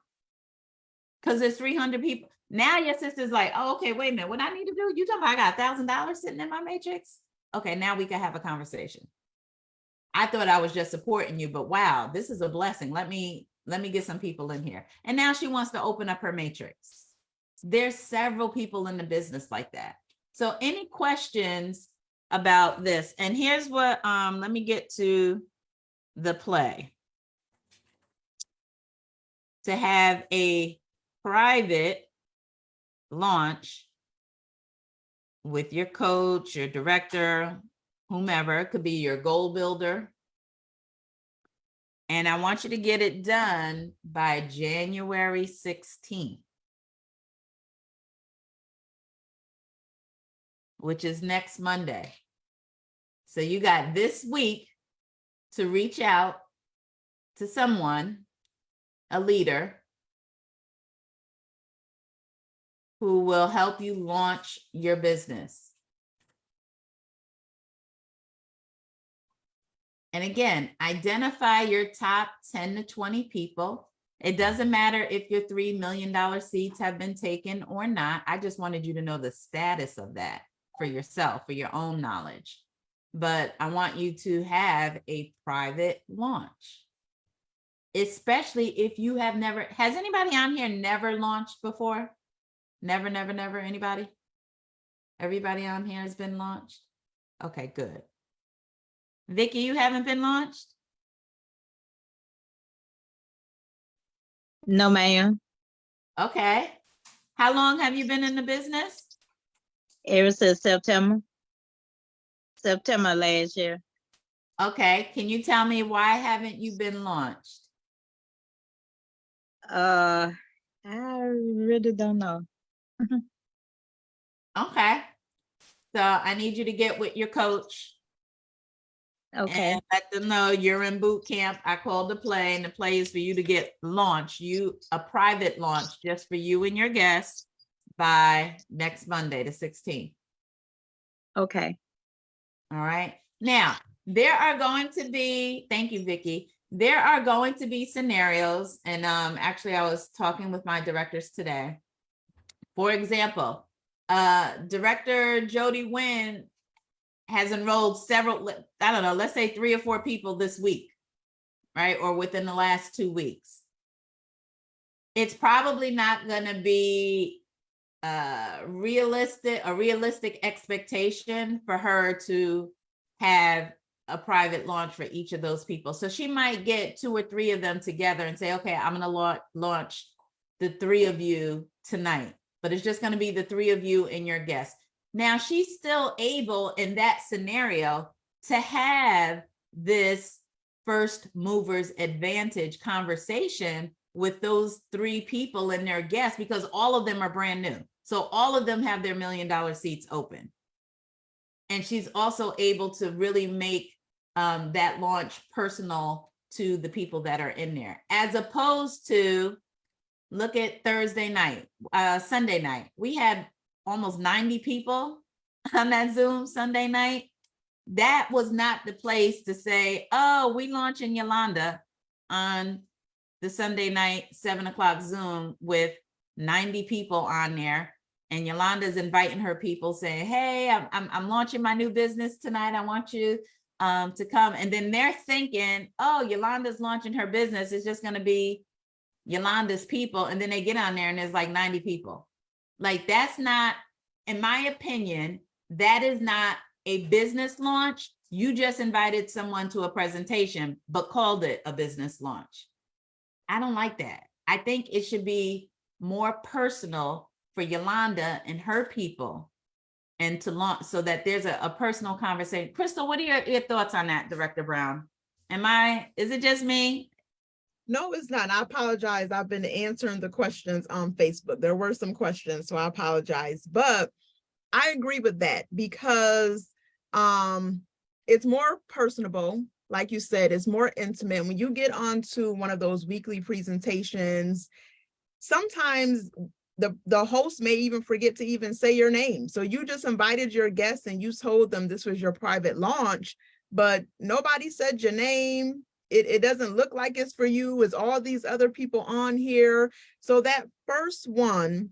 Because there's 300 people. Now your sister's like, oh, okay, wait a minute. What I need to do? You talking about I got a thousand dollars sitting in my matrix? Okay, now we can have a conversation. I thought I was just supporting you, but wow, this is a blessing. Let me let me get some people in here. And now she wants to open up her matrix. There's several people in the business like that. So any questions about this? And here's what, um, let me get to the play. To have a private launch with your coach, your director, whomever, it could be your goal builder. And I want you to get it done by January 16th. which is next Monday. So you got this week to reach out to someone, a leader, who will help you launch your business. And again, identify your top 10 to 20 people. It doesn't matter if your $3 million seats have been taken or not. I just wanted you to know the status of that for yourself, for your own knowledge. But I want you to have a private launch. Especially if you have never, has anybody on here never launched before? Never, never, never, anybody? Everybody on here has been launched? Okay, good. Vicky, you haven't been launched? No, ma'am. Okay. How long have you been in the business? Ever since September. September last year. Okay, can you tell me why haven't you been launched? Uh, I really don't know. Okay. So I need you to get with your coach Okay, and let them know you're in boot camp. I called the play and the play is for you to get launched, you, a private launch just for you and your guests by next Monday, the sixteenth. okay, All right. Now, there are going to be, thank you, Vicky. There are going to be scenarios, and um, actually, I was talking with my directors today. For example, uh, Director Jody Nguyen has enrolled several, I don't know, let's say three or four people this week, right? Or within the last two weeks. It's probably not gonna be uh realistic, a realistic expectation for her to have a private launch for each of those people. So she might get two or three of them together and say, okay, I'm gonna launch launch the three of you tonight, but it's just gonna be the three of you and your guests. Now she's still able in that scenario to have this first movers advantage conversation with those three people and their guests because all of them are brand new. So all of them have their million dollar seats open. And she's also able to really make um, that launch personal to the people that are in there, as opposed to look at Thursday night, uh, Sunday night. We had almost 90 people on that Zoom Sunday night. That was not the place to say, oh, we launching Yolanda on the Sunday night, seven o'clock Zoom with 90 people on there. And Yolanda's inviting her people saying, hey, I'm, I'm, I'm launching my new business tonight. I want you um, to come. And then they're thinking, oh, Yolanda's launching her business. It's just gonna be Yolanda's people. And then they get on there and there's like 90 people. Like, that's not in my opinion, that is not a business launch. You just invited someone to a presentation, but called it a business launch. I don't like that. I think it should be more personal for Yolanda and her people. And to launch so that there's a, a personal conversation. Crystal, what are your, your thoughts on that, Director Brown? Am I, is it just me? No, it's not. I apologize. I've been answering the questions on Facebook. There were some questions, so I apologize. But I agree with that because um it's more personable. Like you said, it's more intimate. When you get onto one of those weekly presentations, sometimes the the host may even forget to even say your name. So you just invited your guests and you told them this was your private launch, but nobody said your name. It, it doesn't look like it's for you. It's all these other people on here. So that first one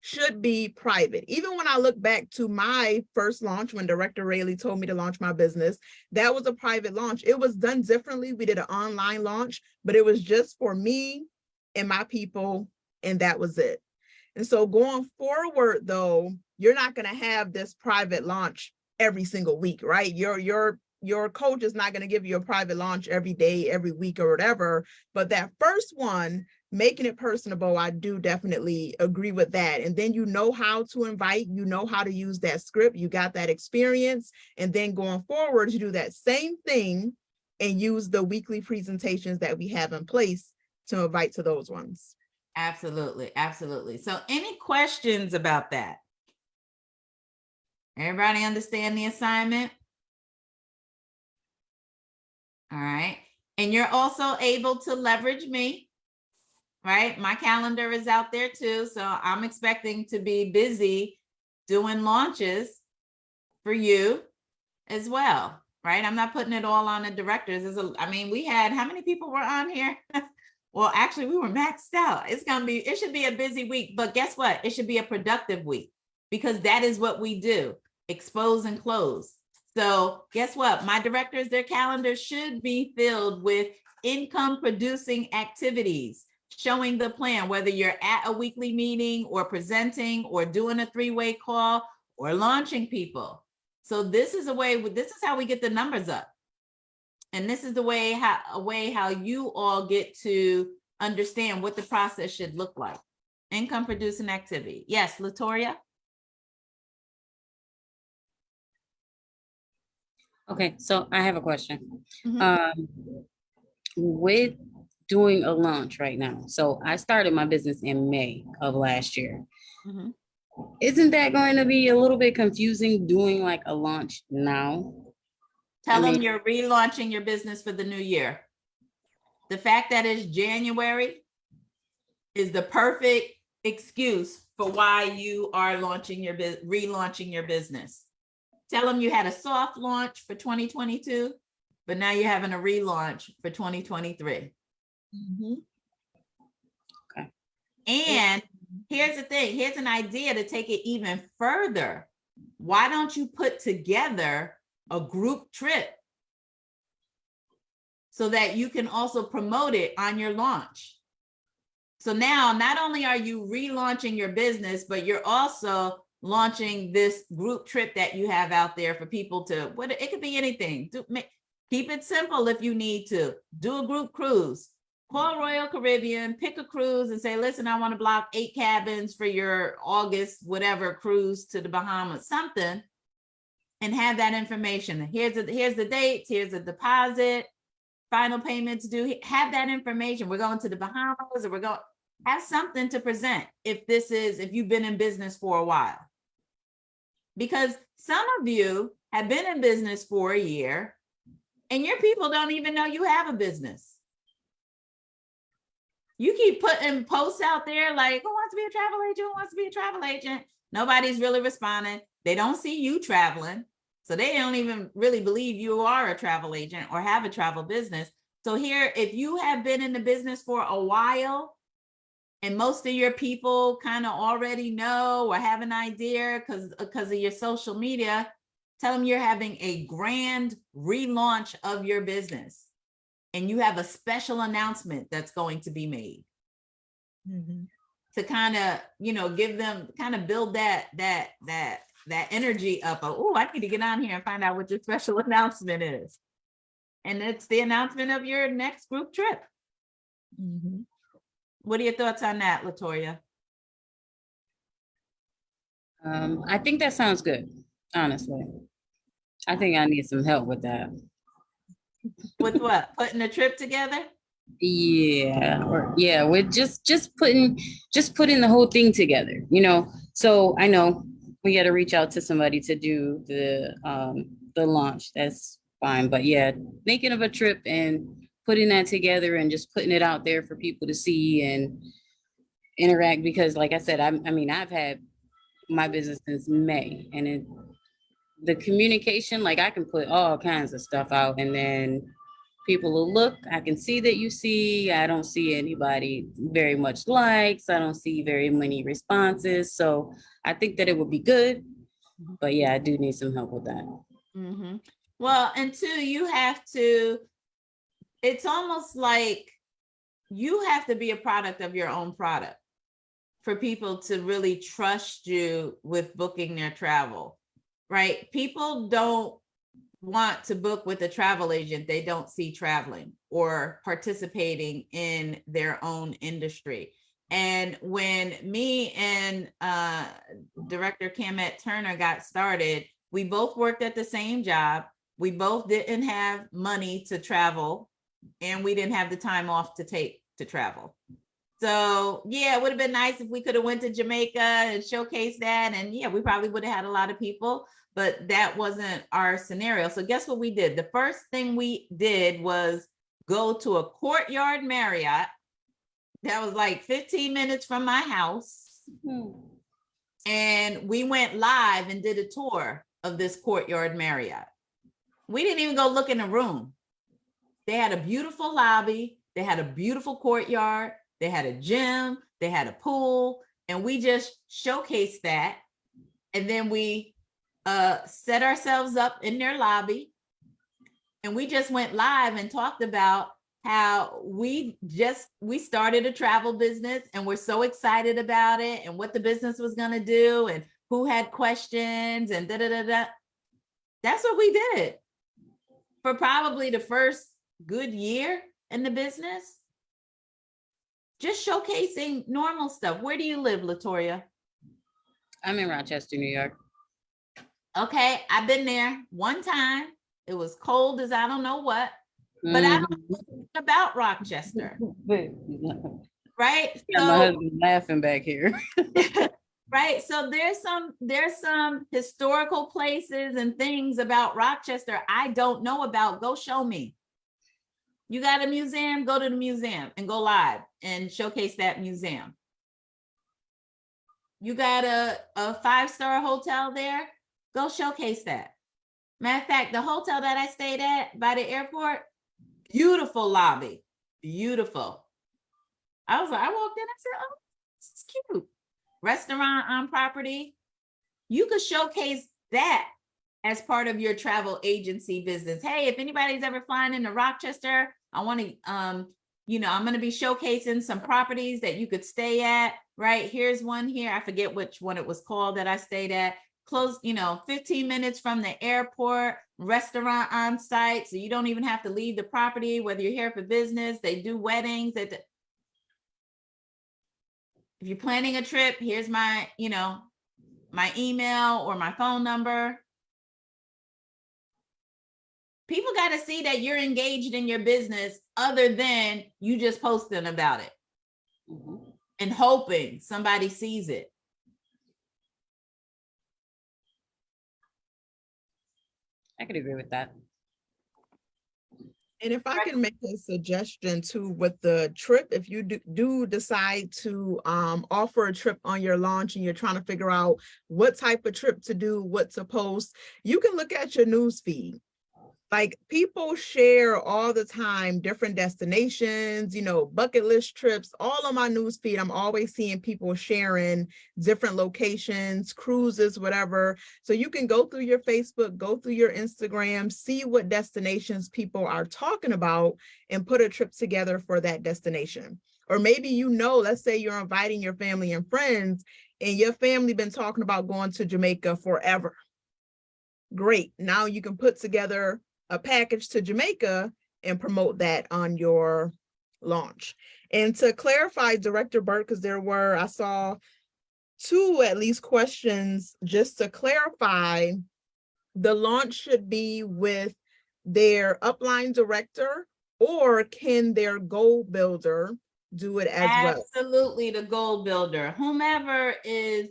should be private. Even when I look back to my first launch, when Director Rayleigh told me to launch my business, that was a private launch. It was done differently. We did an online launch, but it was just for me and my people, and that was it. And so going forward, though, you're not going to have this private launch every single week, right? Your your your coach is not going to give you a private launch every day, every week, or whatever. But that first one, making it personable, I do definitely agree with that. And then you know how to invite, you know how to use that script, you got that experience, and then going forward, you do that same thing and use the weekly presentations that we have in place to invite to those ones. Absolutely, absolutely. So any questions about that? Everybody understand the assignment? All right, and you're also able to leverage me. Right, my calendar is out there too, so I'm expecting to be busy doing launches for you as well, right? I'm not putting it all on the directors. Is a, I mean, we had, how many people were on here? Well, actually, we were maxed out. It's gonna be, it should be a busy week, but guess what? It should be a productive week because that is what we do, expose and close. So guess what? My directors, their calendars should be filled with income producing activities, showing the plan, whether you're at a weekly meeting or presenting or doing a three-way call or launching people. So this is a way, this is how we get the numbers up. And this is the way how a way how you all get to understand what the process should look like. Income producing activity. Yes, Latoria? Okay, so I have a question. Mhm. Um, with doing a launch right now, so I started my business in May of last year. Mhm. Isn't that going to be a little bit confusing doing like a launch now? Tell them mean- you're relaunching your business for the new year. The fact that it's January is the perfect excuse for why you are launching your, relaunching your business. Tell them you had a soft launch for 2022, but now you're having a relaunch for 2023. Mm-hmm. Okay. And here's the thing, here's an idea to take it even further. Why don't you put together a group trip? So that you can also promote it on your launch. So now, not only are you relaunching your business, but you're also launching this group trip that you have out there for people to, what, it could be anything. Do, ma- keep it simple if you need to. Do a group cruise. Call Royal Caribbean, pick a cruise and say, listen, I want to block eight cabins for your August, whatever cruise to the Bahamas, something. And have that information. Here's the, here's the dates, here's the deposit, final payments due. Have that information. We're going to the Bahamas or we're going, have something to present if this is, if you've been in business for a while. Because some of you have been in business for a year and your people don't even know you have a business. You keep putting posts out there like, who wants to be a travel agent? Who wants to be a travel agent? Nobody's really responding. They don't see you traveling. So they don't even really believe you are a travel agent or have a travel business. So here, if you have been in the business for a while and most of your people kind of already know or have an idea because because of your social media, tell them you're having a grand relaunch of your business and you have a special announcement that's going to be made. Mhm. to kind of, you know, give them, kind of build that, that, that, that energy up. Oh, I need to get on here and find out what your special announcement is. And it's the announcement of your next group trip. Mhm. What are your thoughts on that, Latoya? Um, I think that sounds good, honestly. I think I need some help with that. With what? Putting a trip together? Yeah, or yeah, we're just just putting just putting the whole thing together, you know. So I know we got to reach out to somebody to do the um the launch. That's fine, but yeah, thinking of a trip and putting that together and just putting it out there for people to see and interact because like I said, I I mean, I've had my business since May and it the communication, like I can put all kinds of stuff out and then people will look, I can see that you see, I don't see anybody very much likes, I don't see very many responses. So I think that it would be good. But yeah, I do need some help with that. Mm -hmm. Well, and two, you have to, it's almost like you have to be a product of your own product for people to really trust you with booking their travel, right? People don't want to book with a travel agent they don't see traveling or participating in their own industry. And when me and uh, Director Camet Turner got started, we both worked at the same job. We both didn't have money to travel and we didn't have the time off to take to travel. So yeah, it would have been nice if we could have went to Jamaica and showcased that. And yeah, we probably would have had a lot of people, but that wasn't our scenario. So guess what we did? The first thing we did was go to a courtyard Marriott that was like 15 minutes from my house. Hmm. And we went live and did a tour of this courtyard Marriott. We didn't even go look in the room. They had a beautiful lobby. They had a beautiful courtyard. They had a gym. They had a pool. And we just showcased that. And then we uh, set ourselves up in their lobby. And we just went live and talked about how we just we started a travel business and we're so excited about it and what the business was going to do and who had questions and da da da da. That's what we did for probably the first good year in the business. Just showcasing normal stuff. Where do you live, Latoya? I'm in Rochester, New York. Okay, I've been there one time. It was cold as I don't know what, but I don't mm. know about Rochester, right? Yeah, My So, husband laughing back here. right, so there's some, there's some historical places and things about Rochester I don't know about. Go show me. You got a museum, go to the museum and go live and showcase that museum. You got a, a five-star hotel there, go showcase that. Matter of fact, the hotel that I stayed at by the airport, beautiful lobby, beautiful. I was like, I walked in, I said, oh, this is cute. Restaurant on property. You could showcase that as part of your travel agency business. Hey, if anybody's ever flying into Rochester, I want to, um, you know, I'm going to be showcasing some properties that you could stay at, right? Here's one here. I forget which one it was called that I stayed at. Close, you know, 15 minutes from the airport, restaurant on site. So you don't even have to leave the property, whether you're here for business, they do weddings if you're planning a trip, here's my, you know, my email or my phone number. People got to see that you're engaged in your business other than you just posting about it Mhm. and hoping somebody sees it. I could agree with that. And if I can make a suggestion too with the trip, if you do, do decide to um offer a trip on your launch and you're trying to figure out what type of trip to do, what to post, you can look at your news feed. Like people share all the time, different destinations, you know, bucket list trips, all on my news feed. I'm always seeing people sharing different locations, cruises, whatever. So you can go through your Facebook, go through your Instagram, see what destinations people are talking about and put a trip together for that destination. Or maybe you know, let's say you're inviting your family and friends and your family been talking about going to Jamaica forever. Great, now you can put together a package to Jamaica and promote that on your launch. And to clarify, Director Burke, because there were, I saw two at least questions, just to clarify, the launch should be with their upline director or can their goal builder do it as well? Absolutely, the goal builder, whomever is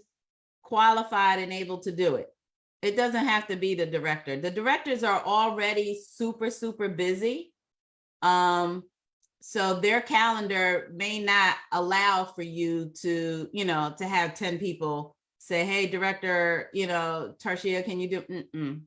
qualified and able to do it. It doesn't have to be the director. The directors are already super, super busy. Um, so their calendar may not allow for you to, you know, to have ten people say, hey, director, you know, Tarshia, can you do? Mm-mm.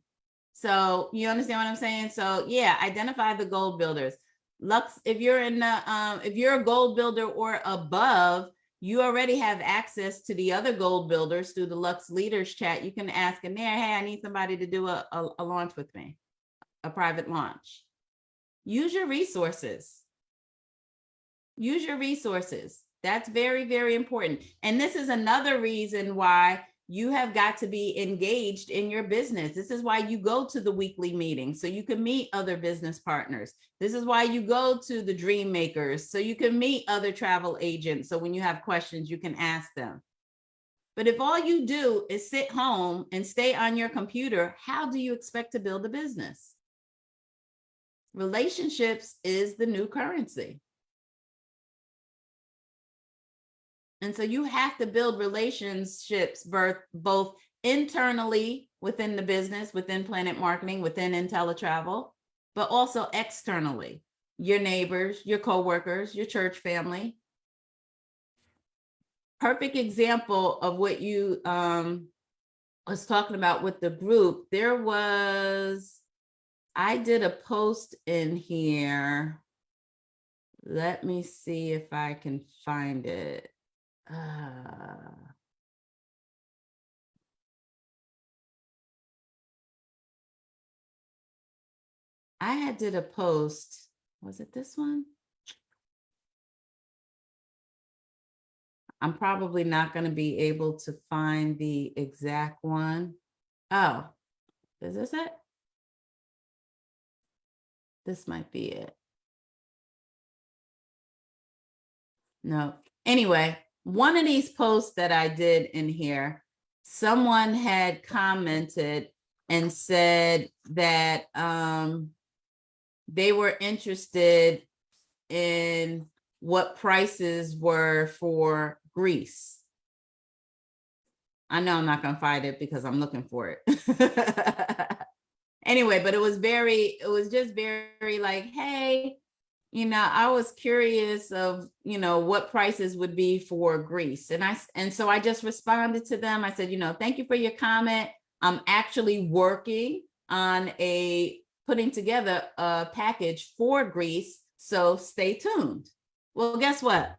So you understand what I'm saying? So yeah, identify the gold builders. Lux, if you're in the, um, if you're a gold builder or above, you already have access to the other gold builders through the Lux Leaders Chat. You can ask in there, hey, I need somebody to do a, a, a launch with me, a private launch. Use your resources. Use your resources. That's very, very important. And this is another reason why you have got to be engaged in your business. This is why you go to the weekly meetings, so you can meet other business partners. This is why you go to the dream makers, so you can meet other travel agents. So when you have questions, you can ask them. But if all you do is sit home and stay on your computer, how do you expect to build a business? Relationships is the new currency. And so you have to build relationships both, internally within the business, within Planet Marketing, within inteleTravel, but also externally, your neighbors, your coworkers, your church family. Perfect example of what you um, was talking about with the group. There was, I did a post in here. Let me see if I can find it. Uh, I had did a post, was it this one? I'm probably not gonna be able to find the exact one. Oh, is this it? This might be it. No, anyway, one of these posts that I did in here, someone had commented and said that um, they were interested in what prices were for Greece. I know I'm not gonna find it because I'm looking for it. anyway, but it was very, it was just very like, hey, you know, I was curious of, you know, what prices would be for Greece. And I, and so I just responded to them. I said, you know, thank you for your comment. I'm actually working on a, putting together a package for Greece. So stay tuned. Well, guess what?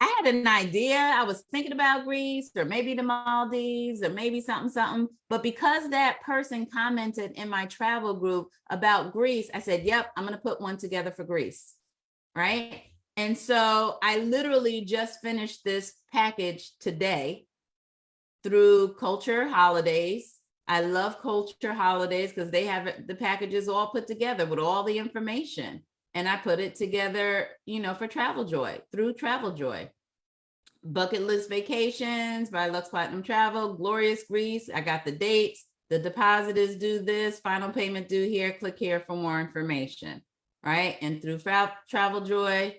I had an idea. I was thinking about Greece or maybe the Maldives or maybe something, something. But because that person commented in my travel group about Greece, I said, yep, I'm going to put one together for Greece right? And so I literally just finished this package today through Culture Holidays. I love Culture Holidays because they have the packages all put together with all the information. And I put it together, you know, for Travel Joy through Travel Joy. Bucket List Vacations by Lux Platinum Travel, Glorious Greece. I got the dates. The deposit is due this, final payment due here. Click here for more information right? And through Travel Joy,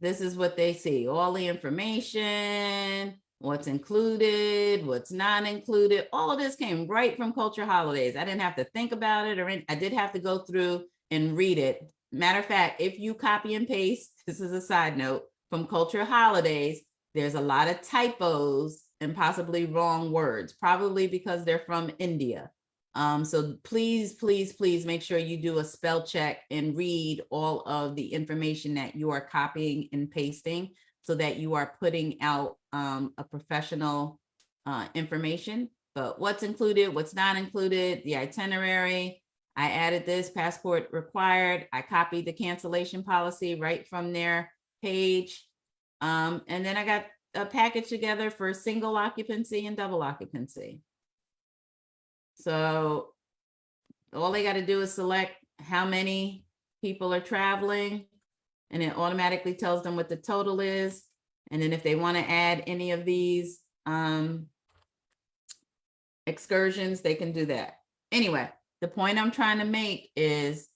this is what they see, all the information, what's included, what's not included. All of this came right from Culture Holidays. I didn't have to think about it or I did have to go through and read it. Matter of fact, if you copy and paste, this is a side note, from Culture Holidays, there's a lot of typos and possibly wrong words, probably because they're from India. Um, so please, please, please make sure you do a spell check and read all of the information that you are copying and pasting so that you are putting out um, a professional uh, information. But what's included, what's not included, the itinerary. I added this passport required. I copied the cancellation policy right from their page. Um, and then I got a package together for single occupancy and double occupancy. So all they gotta do is select how many people are traveling. And it automatically tells them what the total is. And then if they want to add any of these um excursions, they can do that. Anyway, the point I'm trying to make is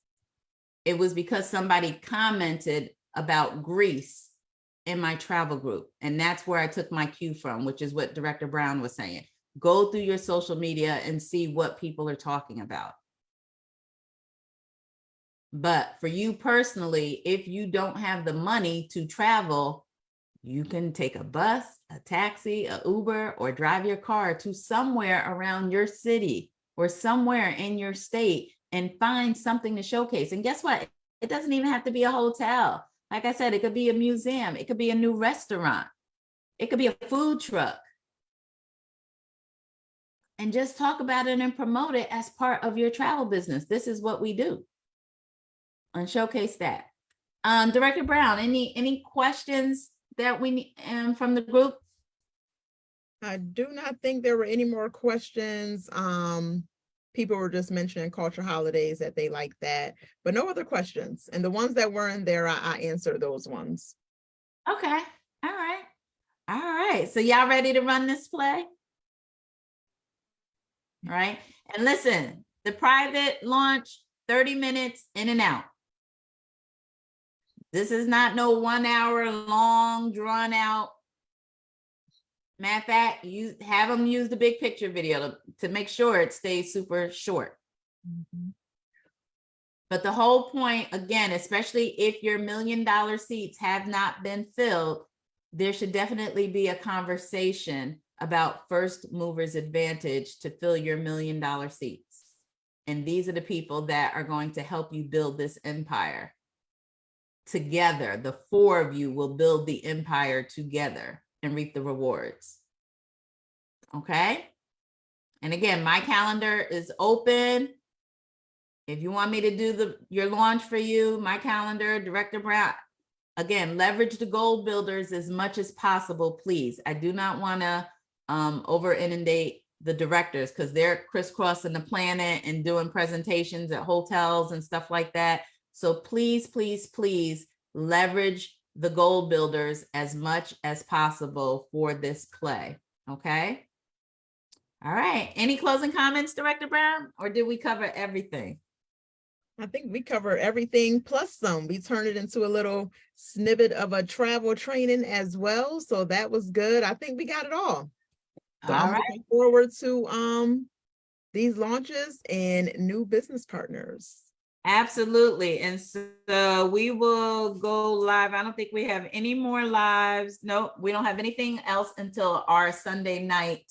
it was because somebody commented about Greece in my travel group. And that's where I took my cue from, which is what Director Brown was saying. Go through your social media and see what people are talking about. But for you personally, if you don't have the money to travel, you can take a bus, a taxi, a Uber, or drive your car to somewhere around your city or somewhere in your state and find something to showcase. And guess what? It doesn't even have to be a hotel. Like I said, it could be a museum. It could be a new restaurant. It could be a food truck. And just talk about it and promote it as part of your travel business. This is what we do. And showcase that. Um, Director Brown, any, any questions that we need, um, from the group? I do not think there were any more questions. Um, people were just mentioning culture holidays that they like that, but no other questions. And the ones that weren't there, I, I answered those ones. Okay, all right. All right, so y'all ready to run this play? Right, and listen, the private launch, thirty minutes in and out. This is not no one hour long, drawn out. Matter of fact, you have them use the big picture video to, to make sure it stays super short. Mm-hmm. But the whole point, again, especially if your million dollar seats have not been filled, there should definitely be a conversation about first movers advantage to fill your million dollar seats. And these are the people that are going to help you build this empire. Together, the four of you will build the empire together and reap the rewards. Okay? And again, my calendar is open. If you want me to do the, your launch for you, my calendar, Director Brown, again, leverage the gold builders as much as possible, please. I do not want to um, over inundate the directors because they're crisscrossing the planet and doing presentations at hotels and stuff like that. So please, please, please leverage the gold builders as much as possible for this play, okay? All right, any closing comments, Director Brown, or did we cover everything? I think we cover everything plus some. We turned it into a little snippet of a travel training as well. So that was good. I think we got it all. So All I'm right, looking forward to um these launches and new business partners. absolutely. And so we will go live. I don't think we have any more lives. Nope, we don't have anything else until our Sunday night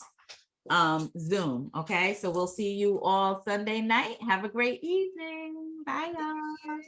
um Zoom, okay? So we'll see you all Sunday night. Have a great evening. Bye, y'all.